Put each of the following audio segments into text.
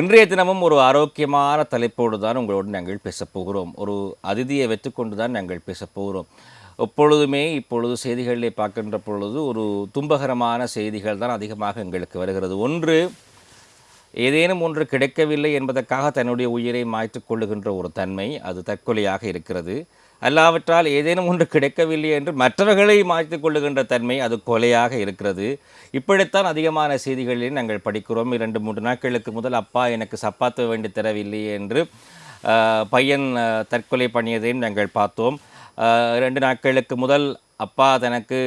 இன்றைய தினமும் ஒரு ஆரோக்கியமான தலைப்போடு தான் உங்களோடு நாங்கள் பேசப் போகிறோம். ஒரு அதிதியை வைத்துக்கொண்டு தான் நாங்கள் பேசப்போகிறோம் எப்பொழுதுமே இப்பொழுது செய்திகளிலே பார்க்கின்ற பொழுது ஒரு துன்பகரமான செய்திகள் தான் அதிகமாக எங்களுக்கு வருகிறது. ஒன்று ஏதேனும் ஒன்று கிடைக்கவில்லை என்பதற்காக தன்னுடைய உயிரை மாய்த்துக் கொள்ளுகின்ற ஒரு தன்மை அது தற்கொலையாக இருக்கிறது. அல்லாவற்றால் ஏதேனும் ஒன்று கிடைக்கவில்லை என்று மற்றவர்களை மாய்த்துக் கொள்ளுகின்ற தன்மை அது கொலையாக இருக்கிறது. இப்படித்தான் அதிகமான செய்திகளில் நாங்கள் படிக்கிறோம். இரண்டு மூன்று நாட்களுக்கு முதல் அப்பா எனக்கு சப்பாத்து வேண்டி தரவில்லை என்று பையன் தற்கொலை பண்ணியதையும் நாங்கள் பார்த்தோம். இரண்டு நாட்களுக்கு முதல் அப்பா தனக்கு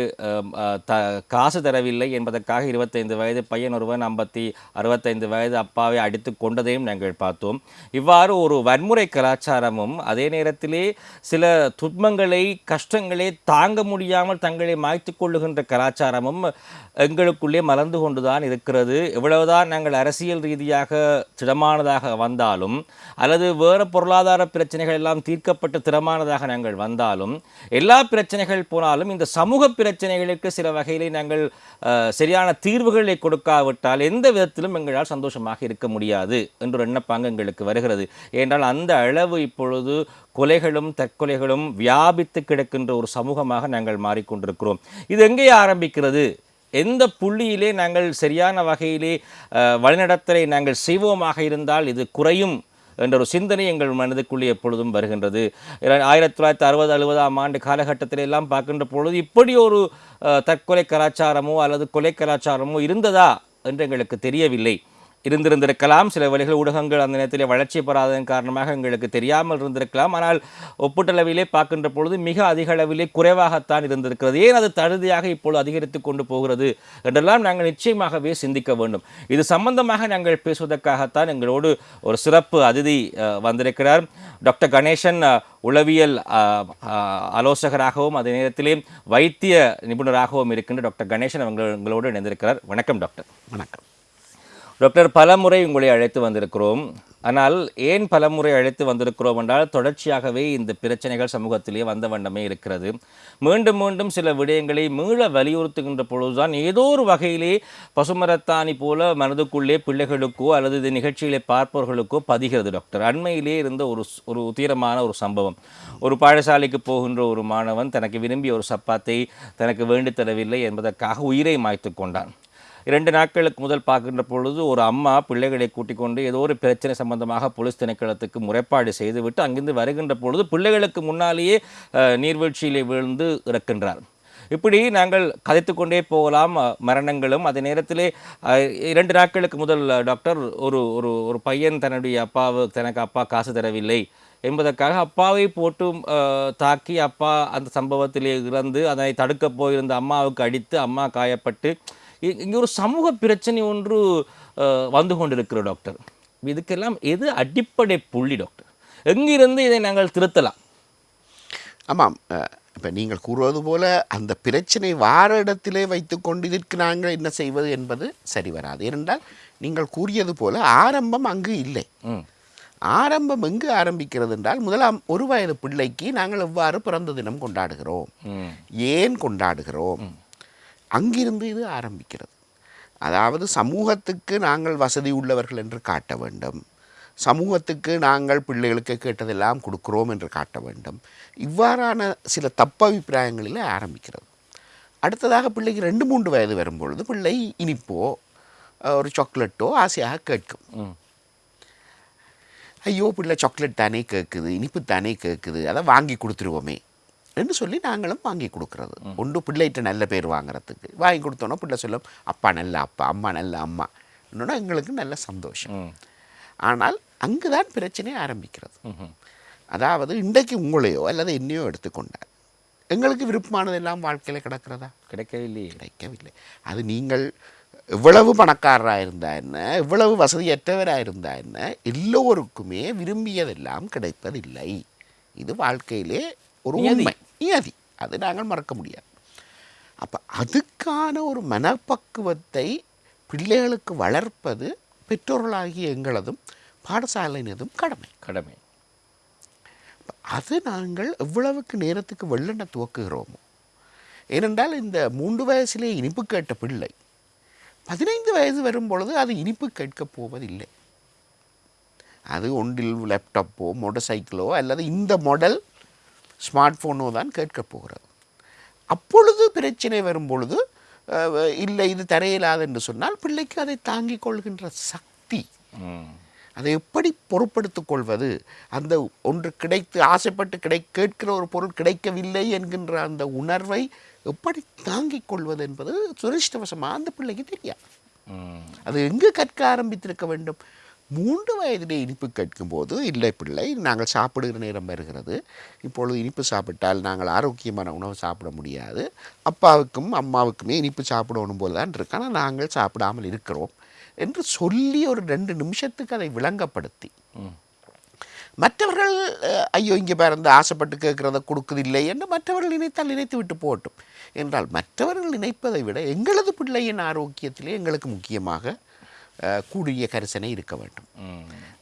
த காசு தரவில்லை என்பதற்காக இருபத்தைந்து வயது பையன் ஒருவன் ஐம்பத்தி அறுபத்தைந்து வயது அப்பாவை அடித்து கொண்டதையும் நாங்கள் பார்த்தோம். இவ்வாறு ஒரு வன்முறை கலாச்சாரமும் அதே நேரத்திலே சில துன்பங்களை கஷ்டங்களை தாங்க முடியாமல் தங்களை மாய்த்து கொள்ளுகின்ற கலாச்சாரமும் எங்களுக்குள்ளே மலர்ந்து கொண்டுதான் இருக்கிறது. எவ்வளவுதான் நாங்கள் அரசியல் ரீதியாக திடமானதாக வந்தாலும் அல்லது வேறு பொருளாதார பிரச்சனைகள் எல்லாம் தீர்க்கப்பட்டு திறமானதாக நாங்கள் வந்தாலும் எல்லா பிரச்சனைகள் போனாலும் இந்த சமூக பிரச்சனைகளுக்கு சில வகையிலே நாங்கள் சரியான தீர்வுகளை கொடுக்காவிட்டால் எந்த விதத்திலும் எங்களால் சந்தோஷமாக இருக்க முடியாது என்ற எண்ணப்பாங்க எங்களுக்கு வருகிறது. ஏனென்றால் அந்த அளவு இப்பொழுது கொலைகளும் தற்கொலைகளும் வியாபித்து கிடக்கின்ற ஒரு சமூகமாக நாங்கள் மாறிக்கொண்டிருக்கிறோம். இது எங்கே ஆரம்பிக்கிறது? எந்த புள்ளியிலே நாங்கள் சரியான வகையிலே வழிநடத்தலை நாங்கள் செய்வோமாக இருந்தால் இது குறையும். என்ற ஒரு சிந்தனை எங்கள் மனதுக்குள்ளே எப்பொழுதும் வருகின்றது. ஆயிரத்தி தொள்ளாயிரத்தி அறுபது அறுபதாம் ஆண்டு காலகட்டத்தில் எல்லாம் பார்க்கின்ற பொழுது இப்படி ஒரு தற்கொலை கலாச்சாரமோ அல்லது கொலை கலாச்சாரமோ இருந்ததா என்று எங்களுக்கு தெரியவில்லை. இருந்திருந்திருக்கலாம். சில வழிகள் ஊடகங்கள் அந்த நேரத்தில் வளர்ச்சி பெறாததன் காரணமாக எங்களுக்கு தெரியாமல் இருந்திருக்கலாம். ஆனால் ஒப்பீட்டளவிலே பார்க்கின்ற பொழுது மிக அதிக அளவிலே குறைவாகத்தான் இருந்திருக்கிறது. ஏன் அது தழுதியாக இப்பொழுது அதிகரித்து கொண்டு போகிறது என்றெல்லாம் நாங்கள் நிச்சயமாகவே சிந்திக்க வேண்டும். இது சம்பந்தமாக நாங்கள் பேசுவதற்காகத்தான் எங்களோடு ஒரு சிறப்பு அதிதி வந்திருக்கிறார். டாக்டர் கணேசன் உளவியல் ஆலோசகராகவும் அதே நேரத்திலே வைத்திய நிபுணராகவும் இருக்கின்ற டாக்டர் கணேசன் அவங்க எங்களோடு இணைந்திருக்கிறார். வணக்கம் டாக்டர். வணக்கம். டாக்டர் பலமுறை உங்களை அழைத்து வந்திருக்கிறோம். ஆனால் ஏன் பலமுறை அழைத்து வந்திருக்கிறோம் என்றால் தொடர்ச்சியாகவே இந்த பிரச்சனைகள் சமூகத்திலே வந்த வண்ணமே இருக்கிறது. மீண்டும் மீண்டும் சில விடயங்களை மீள வலியுறுத்துகின்ற பொழுதுதான் ஏதோ ஒரு வகையிலே பசுமரத்தாணி போல மனதுக்குள்ளே பிள்ளைகளுக்கோ அல்லது இந்த நிகழ்ச்சிகளை பார்ப்பவர்களுக்கோ பதிகிறது டாக்டர். அண்மையிலே இருந்த ஒரு ஒரு உத்தீரமான ஒரு சம்பவம். ஒரு பாடசாலைக்கு போகின்ற ஒரு மாணவன் தனக்கு விரும்பிய ஒரு சப்பாத்தை தனக்கு வேண்டித் தரவில்லை என்பதற்காக உயிரை மாய்த்து கொண்டான். இரண்டு நாட்களுக்கு முதல் பார்க்கின்ற பொழுது ஒரு அம்மா பிள்ளைகளை கூட்டிக் கொண்டு ஏதோ ஒரு பிரச்சனை சம்பந்தமாக போலீஸ் திணைக்களத்துக்கு முறைப்பாடு செய்துவிட்டு அங்கிருந்து வருகின்ற பொழுது பிள்ளைகளுக்கு முன்னாலேயே நீர்வீழ்ச்சியிலே விழுந்து இறக்கின்றார். இப்படி நாங்கள் கதைத்துக்கொண்டே போகலாம் மரணங்களும். அதே நேரத்திலே இரண்டு நாட்களுக்கு முதல் டாக்டர் ஒரு ஒரு ஒரு பையன் தன்னுடைய அப்பாவு தனக்கு அப்பா காசு தரவில்லை என்பதற்காக அப்பாவை போட்டு தாக்கி அப்பா அந்த சம்பவத்திலே இறந்து அதை தடுக்கப் போயிருந்த அம்மாவுக்கு அடித்து அம்மா காயப்பட்டு இங்கே ஒரு சமூக பிரச்சனை ஒன்று வந்து கொண்டிருக்கிற டாக்டர். இதுக்கெல்லாம் எது அடிப்படை புள்ளி டாக்டர்? எங்கிருந்து இதை நாங்கள் திருத்தலாம்? ஆமாம் இப்போ நீங்கள் கூறுவது போல அந்த பிரச்சனை வார இடத்திலே வைத்துக்கொண்டு இதற்கு நாங்கள் என்ன செய்வது என்பது சரி வராது. ஏனென்றால் நீங்கள் கூறியது போல ஆரம்பம் அங்கு இல்லை. ஆரம்பம் எங்கு ஆரம்பிக்கிறது என்றால் முதலாம் ஒரு வயது பிள்ளைக்கு நாங்கள் எவ்வாறு பிறந்த தினம் கொண்டாடுகிறோம்? ஏன் கொண்டாடுகிறோம்? அங்கிருந்து இது ஆரம்பிக்கிறது. அதாவது சமூகத்துக்கு நாங்கள் வசதி உள்ளவர்கள் என்று காட்ட வேண்டும். சமூகத்துக்கு நாங்கள் பிள்ளைகளுக்கு கேட்டதெல்லாம் கொடுக்கிறோம் என்று காட்ட வேண்டும். இவ்வாறான சில தப்பபிப்பிராயங்களில் ஆரம்பிக்கிறது. அடுத்ததாக பிள்ளைக்கு ரெண்டு மூன்று வயது வரும்பொழுது பிள்ளை இனிப்போ ஒரு சாக்லேட்டோ ஆசையாக கேட்கும். ஐயோ பிள்ளை சாக்லேட் தானே கேட்குது இனிப்பு தானே கேட்குது அதை வாங்கி கொடுத்துருவோமே. என்று சொல்லி நாங்களும் வாங்கி கொடுக்கறது. ஒன்று பிள்ளைகிட்ட நல்ல பேர் வாங்குறதுக்கு. வாங்கி கொடுத்தோன்னா பிள்ளை சொல்லும் அப்பா நல்ல அப்பா அம்மா நல்ல அம்மா. இன்னொன்று எங்களுக்கு நல்ல சந்தோஷம். ஆனால் அங்கு தான் பிரச்சனை ஆரம்பிக்கிறது. அதாவது இன்றைக்கு உங்களையோ அல்லது என்னையோ எடுத்துக்கொண்டார் எங்களுக்கு விருப்பமானதெல்லாம் வாழ்க்கையில் கிடக்கிறதா? கிடைக்கவில்லையே கிடைக்கவில்லை. அது நீங்கள் எவ்வளவு பணக்காரராக இருந்தா என்ன? எவ்வளவு வசதியற்றவராக இருந்தா என்ன? எல்லோருக்குமே விரும்பியதெல்லாம் கிடைப்பதில்லை. இது வாழ்க்கையிலே ஒரு. உண்மை நியதி. அது நாங்கள் மறக்க முடியாது. அப்போ அதுக்கான ஒரு மனப்பக்குவத்தை பிள்ளைகளுக்கு வளர்ப்பது பெற்றோர்களாகிய எங்களதும் பாடசாலையினதும் கடமை. கடமை. அது நாங்கள் எவ்வளவுக்கு நேரத்துக்கு வெள்ளெண்ண துவக்குகிறோமோ. ஏனென்றால் இந்த மூன்று வயசிலே இனிப்பு கேட்ட பிள்ளை பதினைந்து வயது வரும் பொழுது அது இனிப்பு கேட்கப் போவதில்லை. அது ஒன்றில் லேப்டாப்போ மோட்டார் சைக்கிளோ அல்லது இந்த மாடல் ஸ்மார்ட் ஃபோனோ தான் கேட்கப் போகிறது. அப்பொழுது பிரச்சனை வரும் பொழுது அஹ், இல்லை இது தரையிலாது என்று சொன்னால் பிள்ளைக்கு அதை தாங்கிக் கொள்கின்ற சக்தி. அதை எப்படி பொறுப்படுத்திக் கொள்வது? அந்த ஒன்று கிடைத்து ஆசைப்பட்டு கிடை கேட்கிற ஒரு பொருள் கிடைக்கவில்லை என்கின்ற அந்த உணர்வை எப்படி தாங்கிக் கொள்வது என்பது சுரேஷ்டவசமாக அந்த பிள்ளைக்கு தெரியாது. அது எங்கு கற்க ஆரம்பித்திருக்க வேண்டும்? மூன்று வயதிலே இனிப்பு கேட்கும்போது இல்லை பிள்ளை நாங்கள் சாப்பிடுகிற நேரம் வருகிறது. இப்பொழுது இனிப்பு சாப்பிட்டால் நாங்கள் ஆரோக்கியமான உணவு சாப்பிட முடியாது. அப்பாவுக்கும் அம்மாவுக்குமே இனிப்பு சாப்பிடணும் போல தான் இருக்கு. ஆனால் நாங்கள் சாப்பிடாமல் இருக்கிறோம். என்று சொல்லி ஒரு ரெண்டு நிமிஷத்துக்கு அதை விளங்கப்படுத்தி. மற்றவர்கள் ஐயோ இங்கே பிறந்து ஆசைப்பட்டு கேட்குறத கொடுக்குதில்லை என்று மற்றவர்கள் நினைத்தால் நினைத்து விட்டு போகட்டும். என்றால் மற்றவர்கள் நினைப்பதை விட எங்களது பிள்ளையின் ஆரோக்கியத்திலே எங்களுக்கு முக்கியமாக கூடிய கரிசனை இருக்க வேண்டும்.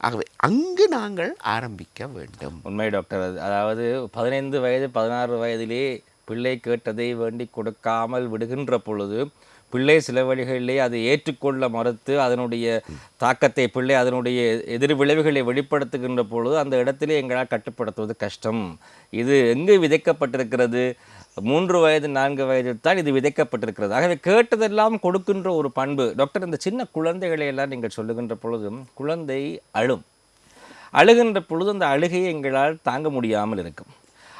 ஆகவே அங்கு நாங்கள் ஆரம்பிக்க வேண்டும். உண்மை டாக்டர் அது அதாவது பதினைந்து வயது பதினாறு வயதிலே பிள்ளை கேட்டதை வேண்டி கொடுக்காமல் விடுகின்ற பொழுது பிள்ளை சில வழிகளிலே அதை ஏற்றுக்கொள்ள மறுத்து அதனுடைய தாக்கத்தை பிள்ளை அதனுடைய எதிர் விளைவுகளை வெளிப்படுத்துகின்ற பொழுது அந்த இடத்திலே எங்களால் கட்டுப்படுத்துவது கஷ்டம். இது எங்கு விதைக்கப்பட்டிருக்கிறது? மூன்று வயது நான்கு வயதில் தான் இது விதைக்கப்பட்டிருக்கிறது. ஆகவே கேட்டதெல்லாம் கொடுக்கின்ற ஒரு பண்பு. டாக்டர் இந்த சின்ன குழந்தைகளை எல்லாம் நீங்கள் சொல்லுகின்ற பொழுதும் குழந்தை அழும். அழுகின்ற பொழுது அந்த அழுகையை எங்களால் தாங்க முடியாமல் இருக்கும்.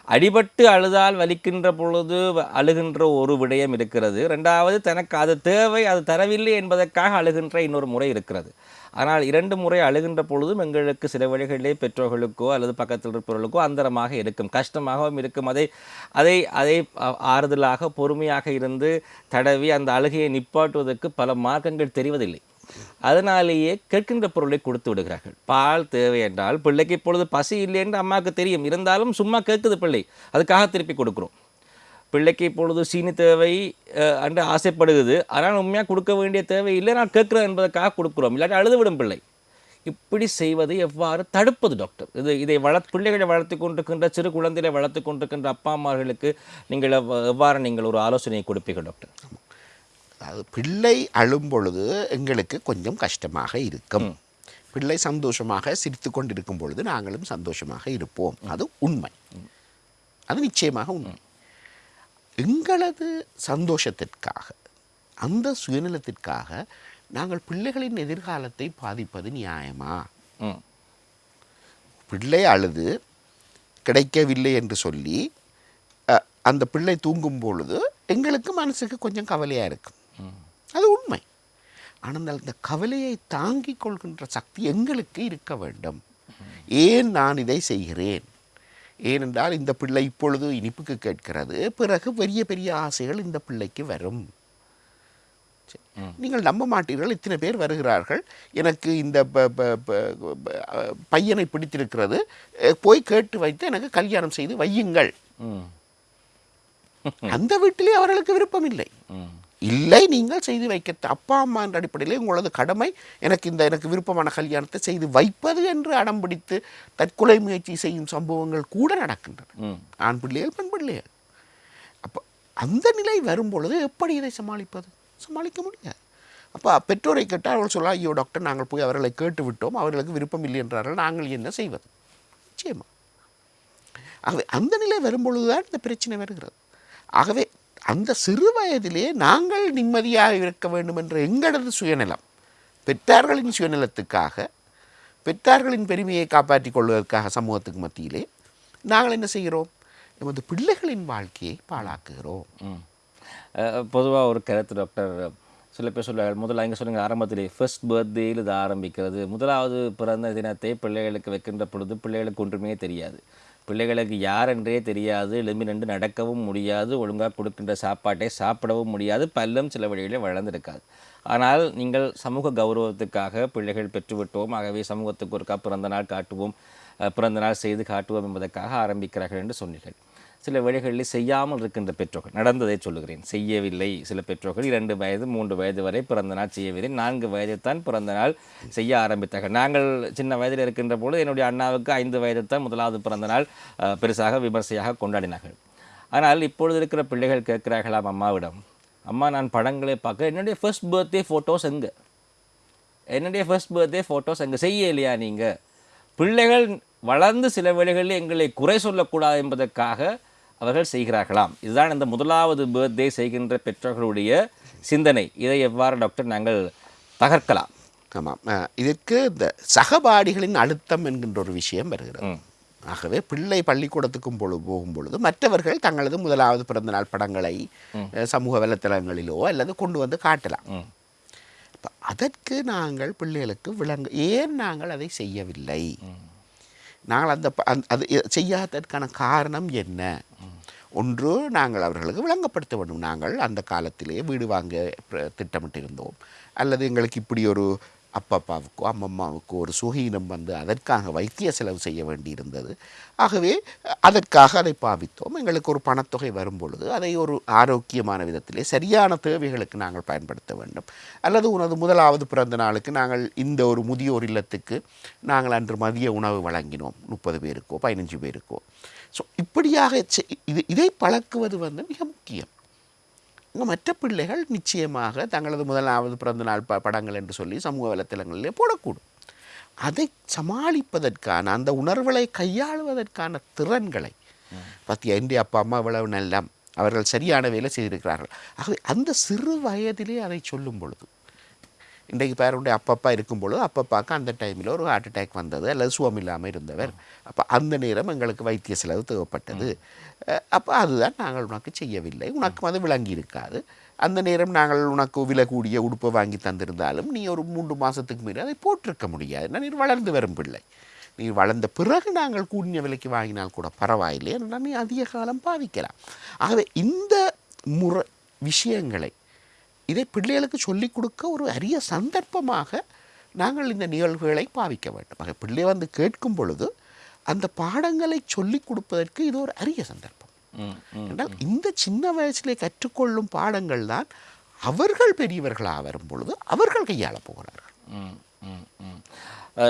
அடிபட்டு அழுதால் வலிக்கின்ற பொழுது வ- அழுகின்ற ஒரு விடயம் இருக்கிறது. ரெண்டாவது தனக்கு அது தேவை அது தரவில்லை என்பதற்காக அழுகின்ற இன்னொரு முறை இருக்கிறது. ஆனால் இரண்டு முறை அழுகின்ற பொழுதும் எங்களுக்கு சில வழிகளிலே பெற்றோர்களுக்கோ அல்லது பக்கத்தில் இருப்பவர்களுக்கோ அந்தரமாக இருக்கும் கஷ்டமாகவும் இருக்கும். அதை அதை அதை ஆறுதலாக பொறுமையாக இருந்து தடவி அந்த அழுகையை நிப்பாட்டுவதற்கு பல மார்க்கங்கள் தெரிவதில்லை. அதனாலேயே கேட்கின்ற பொருளை கொடுத்து விடுகிறார்கள். பால் தேவை என்றால் பிள்ளைக்கு இப்பொழுது பசி இல்லை என்று அம்மாவுக்கு தெரியும். இருந்தாலும் சும்மா கேட்குது பிள்ளை. அதுக்காக திருப்பி கொடுக்குறோம். பிள்ளைக்கு இப்பொழுது சீனி தேவை என்று ஆசைப்படுகிறது. ஆனால் உண்மையாக கொடுக்க வேண்டிய தேவை இல்லை நான் கேட்குறேன் என்பதற்காக கொடுக்குறோம். இல்லாட்டி அழுதுவிடும் பிள்ளை. இப்படி செய்வதை எவ்வாறு தடுப்பது டாக்டர் இது இதை வள பிள்ளைகளை வளர்த்து கொண்டிருக்கின்ற சிறு குழந்தைகளை வளர்த்து கொண்டிருக்கின்ற அப்பா அம்மார்களுக்கு நீங்கள் எவ்வ- எவ்வாறு நீங்கள் ஒரு ஆலோசனையை கொடுப்பீர்கள் டாக்டர் அது பிள்ளை அழும் பொழுது எங்களுக்கு கொஞ்சம் கஷ்டமாக இருக்கும். பிள்ளை சந்தோஷமாக சிரித்து கொண்டிருக்கும் பொழுது நாங்களும் சந்தோஷமாக இருப்போம். அது உண்மை. அது நிச்சயமாக உண்மை. எங்களது சந்தோஷத்திற்காக அந்த சுயநலத்திற்காக நாங்கள் பிள்ளைகளின் எதிர்காலத்தை பாதிப்பது நியாயமா? பிள்ளை அழுது கிடைக்கவில்லை என்று சொல்லி அந்த பிள்ளை தூங்கும் பொழுது எங்களுக்கு மனசுக்கு கொஞ்சம் கவலையாக இருக்கும். அது உண்மை. ஆனால் அந்த கவலையை தாங்கிக் கொள்கின்ற சக்தி எங்களுக்கு இருக்க வேண்டும். ஏன் நான் இதை செய்கிறேன்? ஏனென்றால் இந்த பிள்ளை இப்பொழுது இனிப்புக்கு கேட்கிறது பிறகு பெரிய பெரிய ஆசைகள் இந்த பிள்ளைக்கு வரும். நீங்கள் நம்ப மாட்டீர்கள் இத்தனை பேர் வருகிறார்கள் எனக்கு இந்த பையனை பிடித்திருக்கிறது போய் கேட்டு வைத்து எனக்கு கல்யாணம் செய்து வையுங்கள். அந்த வீட்டிலே அவர்களுக்கு விருப்பம் இல்லை இல்லை நீங்கள் செய்து வைக்க அப்பா அம்மா என்ற அடிப்படையில் உங்களது கடமை எனக்கு இந்த எனக்கு விருப்பமான கல்யாணத்தை செய்து வைப்பது என்று அடம் பிடித்து தற்கொலை முயற்சி செய்யும் சம்பவங்கள் கூட நடக்கின்றன. ஆண் பிள்ளைகள் பெண் பிள்ளைகள் அப்போ அந்த நிலை வரும்பொழுது எப்படி இதை சமாளிப்பது? சமாளிக்க முடியாது. அப்போ பெற்றோரை கேட்டால் அவர்கள் சொல்ல ஐயோ டாக்டர் நாங்கள் போய் அவர்களை கேட்டு விட்டோம் அவர்களுக்கு விருப்பம் இல்லை என்றார்கள். நாங்கள் என்ன செய்வது? நிச்சயமா. ஆகவே அந்த நிலை வரும்பொழுது தான் இந்த பிரச்சனை வருகிறது. ஆகவே அந்த சிறு வயதிலே நாங்கள் நிம்மதியாக இருக்க வேண்டும் என்ற எங்களது சுயநலம் பெற்றார்களின் சுயநலத்துக்காக பெற்றார்களின் பெருமையை காப்பாற்றிக் கொள்வதற்காக சமூகத்துக்கு மத்தியிலே நாங்கள் என்ன செய்கிறோம்? எமது பிள்ளைகளின் வாழ்க்கையை பாழாக்குகிறோம். பொதுவாக ஒரு கருத்து டாக்டர் சில பேர் சொல்லுவார்கள் முதல்ல இங்கே சொல்லுங்கள் ஆரம்பத்திலே ஃபர்ஸ்ட் பர்த்டேயில் இது ஆரம்பிக்கிறது. முதலாவது பிறந்த தினத்தை பிள்ளைகளுக்கு வைக்கின்ற பொழுது பிள்ளைகளுக்கு ஒன்றுமே தெரியாது. பிள்ளைகளுக்கு யார் என்றே தெரியாது. எழும்பி நின்று நடக்கவும் முடியாது. ஒழுங்காக கொடுக்கின்ற சாப்பாட்டை சாப்பிடவும் முடியாது. பல்லும் சில வழிகளில் வளர்ந்திருக்காது. ஆனால் நீங்கள் சமூக கௌரவத்துக்காக பிள்ளைகள் பெற்றுவிட்டோம். ஆகவே சமூகத்துக்கு ஒருக்கா பிறந்த நாள் காட்டுவோம். பிறந்த நாள் செய்து காட்டுவோம் என்பதற்காக ஆரம்பிக்கிறார்கள் என்று சொன்னீர்கள். சில வழிகளில் செய்யாமல் இருக்கின்ற பெற்றோர்கள். நடந்ததை சொல்லுகிறேன். செய்யவில்லை சில பெற்றோர்கள். இரண்டு வயது மூன்று வயது வரை பிறந்த நாள் செய்யவில்லை. நான்கு வயதில் தான் பிறந்த நாள் செய்ய ஆரம்பித்தார்கள். நாங்கள் சின்ன வயதில் இருக்கின்ற பொழுது என்னுடைய அண்ணாவுக்கு ஐந்து வயதில் தான் முதலாவது பிறந்த நாள் பெருசாக விமர்சையாக கொண்டாடினார்கள். ஆனால் இப்பொழுது இருக்கிற பிள்ளைகள் கேட்கிறார்களாம் அம்மாவிடம். அம்மா நான் படங்களை பார்க்க என்னுடைய ஃபர்ஸ்ட் பர்த்டே ஃபோட்டோஸ் எங்கே? என்னுடைய ஃபர்ஸ்ட் பர்த்டே ஃபோட்டோஸ் அங்கே செய்ய இல்லையா நீங்கள் பிள்ளைகள் வளர்ந்து சில வேளைகளில் எங்களை குறை சொல்லக்கூடாது என்பதற்காக அவர்கள் செய்கிறார்களாம். இதுதான் இந்த முதலாவது பர்த்டே செய்கின்ற பெற்றோர்களுடைய சிந்தனை. இதை எவ்வாறு டாக்டர் நாங்கள் தகர்க்கலாம்? ஆமாம் இதற்கு இந்த சகபாடிகளின் அழுத்தம் என்கின்ற ஒரு விஷயம் வருகிறது. ஆகவே பிள்ளை பள்ளிக்கூடத்துக்கும் பொழுது போகும் பொழுது மற்றவர்கள் தங்களது முதலாவது பிறந்தநாள் படங்களை சமூக வலைத்தளங்களிலோ அல்லது கொண்டு வந்து காட்டலாம். ம். அப்ப அதற்கு நாங்கள் பிள்ளைகளுக்கு விளங்க ஏன் நாங்கள் அதை செய்யவில்லை? நாங்கள் அந்த அது செய்யாததற்கான காரணம் என்ன? ஒன்று நாங்கள் அவர்களுக்கு விளங்கப்படுத்த வேண்டும். நாங்கள் அந்த காலத்திலே வீடு வாங்க திட்டமிட்டிருந்தோம். அல்லது எங்களுக்கு இப்படி ஒரு அப்பப்பாவுக்கோ அம்மம்மாவுக்கோ ஒரு சுகீனம் வந்து அதற்காக வைத்திய செலவு செய்ய வேண்டியிருந்தது. ஆகவே அதற்காக அதை பாவித்தோம். எங்களுக்கு ஒரு பணத்தொகை வரும் பொழுது அதை ஒரு ஆரோக்கியமான விதத்திலே சரியான தேவைகளுக்கு நாங்கள் பயன்படுத்த வேண்டும். அல்லது உனது முதலாவது பிறந்த நாளுக்கு நாங்கள் இந்த ஒரு முதியோர் இல்லத்துக்கு நாங்கள் அன்று மதிய உணவு வழங்கினோம். முப்பது பேருக்கோ பதினஞ்சு பேருக்கோ. ஸோ இப்படியாக செய்- இது இதை பழக்குவது வந்து மிக முக்கியம். இங்கே மற்ற பிள்ளைகள் நிச்சயமாக தங்களது முதலாவது பிறந்த நாள் ப படங்கள் என்று சொல்லி சமூக வலைத்தளங்களிலே போடக்கூடும். அதை சமாளிப்பதற்கான அந்த உணர்வுகளை கையாளுவதற்கான திறன்களை பற்றி இந்திய அப்பா அம்மா இவ்வளவு நல்லம் அவர்கள் சரியான வேலை செய்திருக்கிறார்கள். ஆகவே அந்த சிறு வயதிலே அதை சொல்லும் பொழுது இன்றைக்கு பேருடைய அப்பப்பா இருக்கும் பொழுது அப்பப்பாக்கு அந்த டைமில் ஒரு ஹார்ட் அட்டாக் வந்தது அல்லது சுகம் இல்லாமல் இருந்தவர். அப்போ அந்த நேரம் எங்களுக்கு வைத்திய செலவு தேவைப்பட்டது. அப்போ அதுதான் நாங்கள் உனக்கு செய்யவில்லை. உனக்கு அது விளங்கி இருக்காது. அந்த நேரம் நாங்கள் உனக்கு விலை கூடிய உடுப்பை வாங்கி தந்திருந்தாலும் நீ ஒரு மூன்று மாதத்துக்கு மீறி அதை போட்டிருக்க முடியாது. ஏன்னா நீர் வளர்ந்து வரும் பிள்ளை. நீ வளர்ந்த பிறகு நாங்கள் கூடிய விலைக்கு வாங்கினால் கூட பரவாயில்லை. நீ அதிக காலம் பாவிக்கலாம். ஆகவே இந்த முறை விஷயங்களை இதை பிள்ளைகளுக்கு சொல்லிக் கொடுக்க ஒரு அரிய சந்தர்ப்பமாக நாங்கள் இந்த நிகழ்வுகளை பாவிக்க வேண்டும். ஆக பிள்ளை வந்து கேட்கும் பொழுது அந்த பாடங்களை சொல்லிக் கொடுப்பதற்கு இது ஒரு அரிய சந்தர்ப்பம். என்றால் இந்த சின்ன வயசிலே கற்றுக்கொள்ளும் பாடங்கள் தான் அவர்கள் பெரியவர்களாக வரும் பொழுது அவர்கள் கையாளப் போகிறார்கள்.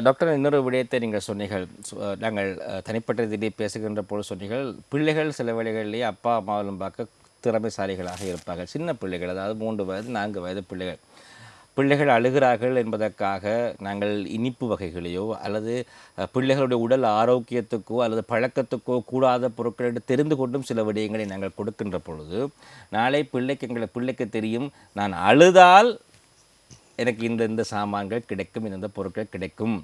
டாக்டர் இன்னொரு விடயத்தை நீங்கள் சொன்னீர்கள். நாங்கள் தனிப்பட்ட இதிலே பேசுகின்ற போது சொன்னீர்கள் பிள்ளைகள் சில வேளைகளிலேயே அப்பா அம்மாவிலும் பார்க்க திறமைசாலிகளாக இருப்பார்கள். சின்ன பிள்ளைகள் அதாவது மூன்று வயது நான்கு வயது பிள்ளைகள். பிள்ளைகள் அழுகிறார்கள் என்பதற்காக நாங்கள் இனிப்பு வகைகளையோ அல்லது பிள்ளைகளுடைய உடல் ஆரோக்கியத்துக்கோ அல்லது பழக்கத்துக்கோ கூடாத பொருட்கள் என்று தெரிந்து கொண்டும் சில விடயங்களை நாங்கள் கொடுக்கின்ற பொழுது நாளை பிள்ளைக்கு எங்களை பிள்ளைக்கு தெரியும் நான் அழுதால் எனக்கு இந்த இந்த சாமான்கள் கிடைக்கும் இந்த பொருட்கள் கிடைக்கும்.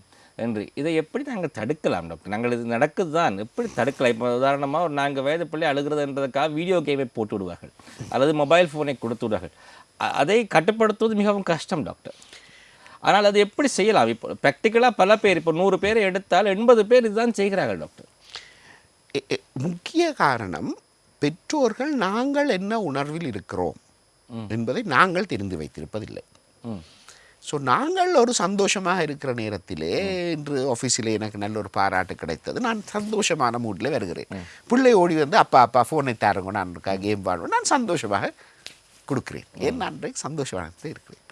என்று. இதை எப்படி நாங்கள் தடுக்கலாம் டாக்டர் நாங்கள் இது நடக்குது தான் எப்படி தடுக்கலாம்? இப்போ உதாரணமாக ஒரு நான்கு வயது பிள்ளை அழுகிறது என்பதற்காக வீடியோ கேமை போட்டு விடுவார்கள். அல்லது மொபைல் ஃபோனை கொடுத்து விடுவார்கள். அதை கட்டுப்படுத்துவது மிகவும் கஷ்டம் டாக்டர் ஆனால் அது எப்படி செய்யலாம்? இப்போ ப்ராக்டிக்கலாக பல பேர் இப்போ நூறு பேரை எடுத்தால் எண்பது பேர் இதுதான் செய்கிறார்கள் டாக்டர் முக்கிய காரணம் பெற்றோர்கள் நாங்கள் என்ன உணர்வில் இருக்கிறோம் என்பதை நாங்கள் தெரிந்து வைத்திருப்பதில்லை. ம். ஸோ நாங்கள் ஒரு சந்தோஷமாக இருக்கிற நேரத்திலே இன்று ஆஃபீஸில் எனக்கு நல்ல ஒரு பாராட்டு கிடைத்தது. நான் சந்தோஷமான மூடில் வருகிறேன். பிள்ளை ஓடி வந்து அப்பா அப்பா ஃபோனை தாருங்க நான் இருக்கா கேம் பாடுவேன் நான் சந்தோஷமாக கொடுக்கிறேன். ஏன் நான் சந்தோஷமாக இருக்கிறேன்?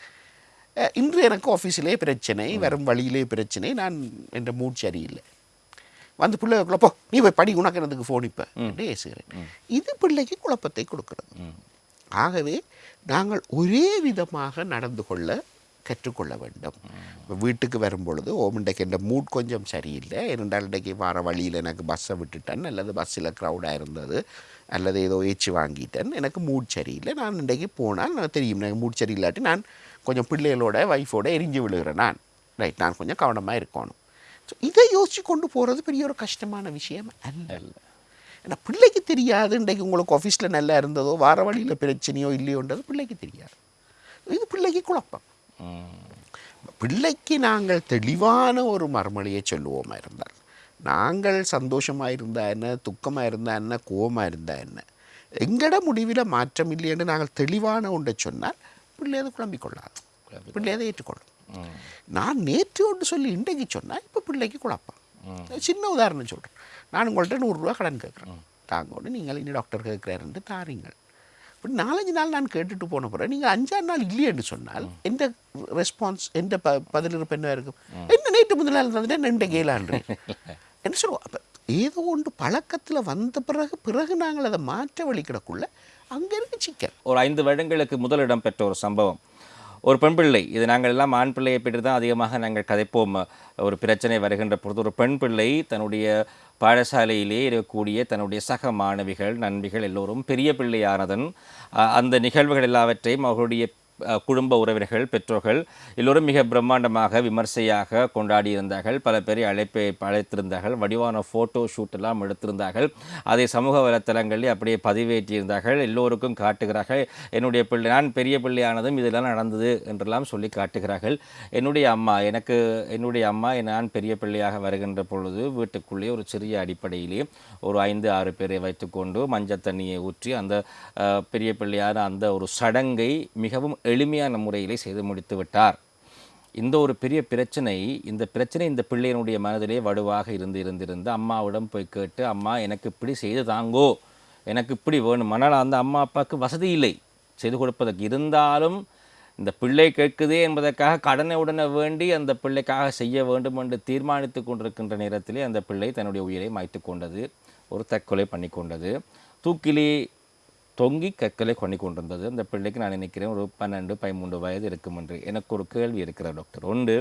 இன்று எனக்கு ஆஃபீஸிலே பிரச்சனை வரும் வழியிலே பிரச்சனை. நான் என்ற மூட் சரியில்லை. வந்து பிள்ளைக்குள்ள போ நீ போய் படி உனக்கு எனக்கு ஃபோன் இப்போ? என்று ஏசுகிறேன் இது பிள்ளைக்கு குழப்பத்தை கொடுக்கிறது. ஆகவே நாங்கள் ஒரே விதமாக நடந்து கொள்ள கற்றுக்கொள்ள வேண்டும். வீட்டுக்கு வரும் பொழுது ஓ இன்றைக்கு என் மூட் கொஞ்சம் சரியில்லை. இரண்டால் இன்றைக்கு வார வழியில் எனக்கு பஸ்ஸை விட்டுட்டேன். அல்லது பஸ்ஸில் க்ரௌடாக இருந்தது. அல்லது ஏதோ ஏச்சு வாங்கிட்டேன். எனக்கு மூட் சரியில்லை. நான் இன்றைக்கு போனால் நான் தெரியும். எனக்கு மூட் சரியில்லாட்டி நான் கொஞ்சம் பிள்ளைகளோட ஒய்ஃபோட எரிஞ்சு விழுகிறேன் நான். ரைட் நான் கொஞ்சம் கவனமாக இருக்கணும். ஸோ இதை யோசிச்சு கொண்டு போகிறது பெரிய ஒரு கஷ்டமான விஷயம் அல்ல. ஏன்னா பிள்ளைக்கு தெரியாது இன்றைக்கு உங்களுக்கு ஆஃபீஸில் நல்லா இருந்ததோ வார வழியில் பிரச்சனையோ இல்லையோன்றது பிள்ளைக்கு தெரியாது. இது பிள்ளைக்கு குழப்பம். பிள்ளைக்கு நாங்கள் தெளிவான ஒரு மறுமொழியை சொல்லுவோமா இருந்தால் நாங்கள் சந்தோஷமாக இருந்தா என்ன துக்கமாக இருந்தா என்ன கோவமாக இருந்தா என்ன? எங்கட முடிவில் மாற்றம் இல்லைன்னு நாங்கள் தெளிவான ஒன்றை சொன்னால் பிள்ளை அதை குழம்பிக் கொள்ளாது. பிள்ளை அதை ஏற்றுக்கொள்ளும். நான் நேற்று ஒன்று சொல்லி இன்றைக்கு சொன்னால் இப்போ பிள்ளைக்கு குழப்பம். சின்ன உதாரணம் சொல்கிறேன் நான் உங்கள்கிட்ட நூறுரூவா கடன் கேட்குறேன். தாங்கோடு நீங்கள் இனி டாக்டர் கேட்குறாருன்ட்டு தாரீங்கள். இப்படி நாலஞ்சு நாள் நான் கேட்டுட்டு போன பிறகு நீங்கள் அஞ்சாறு நாள் இல்லையென்று சொன்னால் எந்த ரெஸ்பான்ஸ் எந்த ப பதில் இருப்பு என்ன இருக்கும் என்ன நேற்று முதல் நாள் இருந்தது என்ன கேளான்று என்ன சொல்லுவோம் அப்போ ஏதோ ஒன்று பழக்கத்தில் வந்த பிறகு பிறகு நாங்கள் அதை மாற்ற வழிக்கிடக்குள்ள அங்கே இருக்கு சிக்கல். ஒரு ஐந்து வருடங்களுக்கு முதலிடம் பெற்ற ஒரு சம்பவம். ஒரு பெண் பிள்ளை இது நாங்கள் எல்லாம் ஆண் பிள்ளையை பற்றி தான் அதிகமாக நாங்கள் கதைப்போம். ஒரு பிரச்சனை வருகின்ற பொழுது ஒரு பெண் பிள்ளை தன்னுடைய பாடசாலையிலே இருக்கக்கூடிய தன்னுடைய சக மாணவிகள் நண்பிகள் எல்லோரும் பெரிய பிள்ளையானதன் அந்த நிகழ்வுகள் எல்லாவற்றையும் அவர்களுடைய குடும்ப உறவினர்கள் பெற்றோர்கள் எல்லோரும் மிக பிரம்மாண்டமாக விமர்சையாக கொண்டாடி இருந்தார்கள் பல பேரை அழைப்பை அழைத்திருந்தார்கள். வடிவான ஃபோட்டோ ஷூட்டெல்லாம் எடுத்திருந்தார்கள். அதை சமூக வலைத்தளங்களில் அப்படியே பதிவேற்றியிருந்தார்கள். எல்லோருக்கும் காட்டுகிறார்கள். என்னுடைய பிள்ளை நான் பெரிய பிள்ளையானதும் இதெல்லாம் நடந்தது என்றெல்லாம் சொல்லி காட்டுகிறார்கள். என்னுடைய அம்மா எனக்கு என்னுடைய அம்மா நான் பெரிய பிள்ளையாக வருகின்ற பொழுது வீட்டுக்குள்ளே ஒரு சிறிய அடிப்படையிலே ஒரு ஐந்து ஆறு பேரை வைத்துக்கொண்டு மஞ்சள் தண்ணியை ஊற்றி அந்த பெரிய பிள்ளையான அந்த ஒரு சடங்கை மிகவும் எளிமையான முறையிலே செய்து முடித்து விட்டார். இந்த ஒரு பெரிய பிரச்சனை இந்த பிரச்சனை இந்த பிள்ளையினுடைய மனதிலே வடுவாக இருந்து இருந்திருந்து அம்மாவிடம் போய் கேட்டு அம்மா எனக்கு இப்படி செய்து தாங்கோ. எனக்கு இப்படி வேணும். ஆனால் அந்த அம்மா அப்பாவுக்கு வசதி இல்லை. செய்து கொடுப்பதற்கு இருந்தாலும் இந்த பிள்ளை கேட்குதே என்பதற்காக கடனை உடனே வேண்டி அந்த பிள்ளைக்காக செய்ய வேண்டும் என்று தீர்மானித்து கொண்டிருக்கின்ற நேரத்திலே அந்த பிள்ளை தன்னுடைய உயிரை மாய்த்து கொண்டது ஒரு தற்கொலை பண்ணி கொண்டது. தூக்கிலே தொங்கி கற்களை கொண்டு கொண்டிருந்தது அந்த பிள்ளைக்கு நான் நினைக்கிறேன் ஒரு பன்னெண்டு பதிமூன்று வயது இருக்கும் என்று. எனக்கு ஒரு கேள்வி இருக்கிற டாக்டர். ஒன்று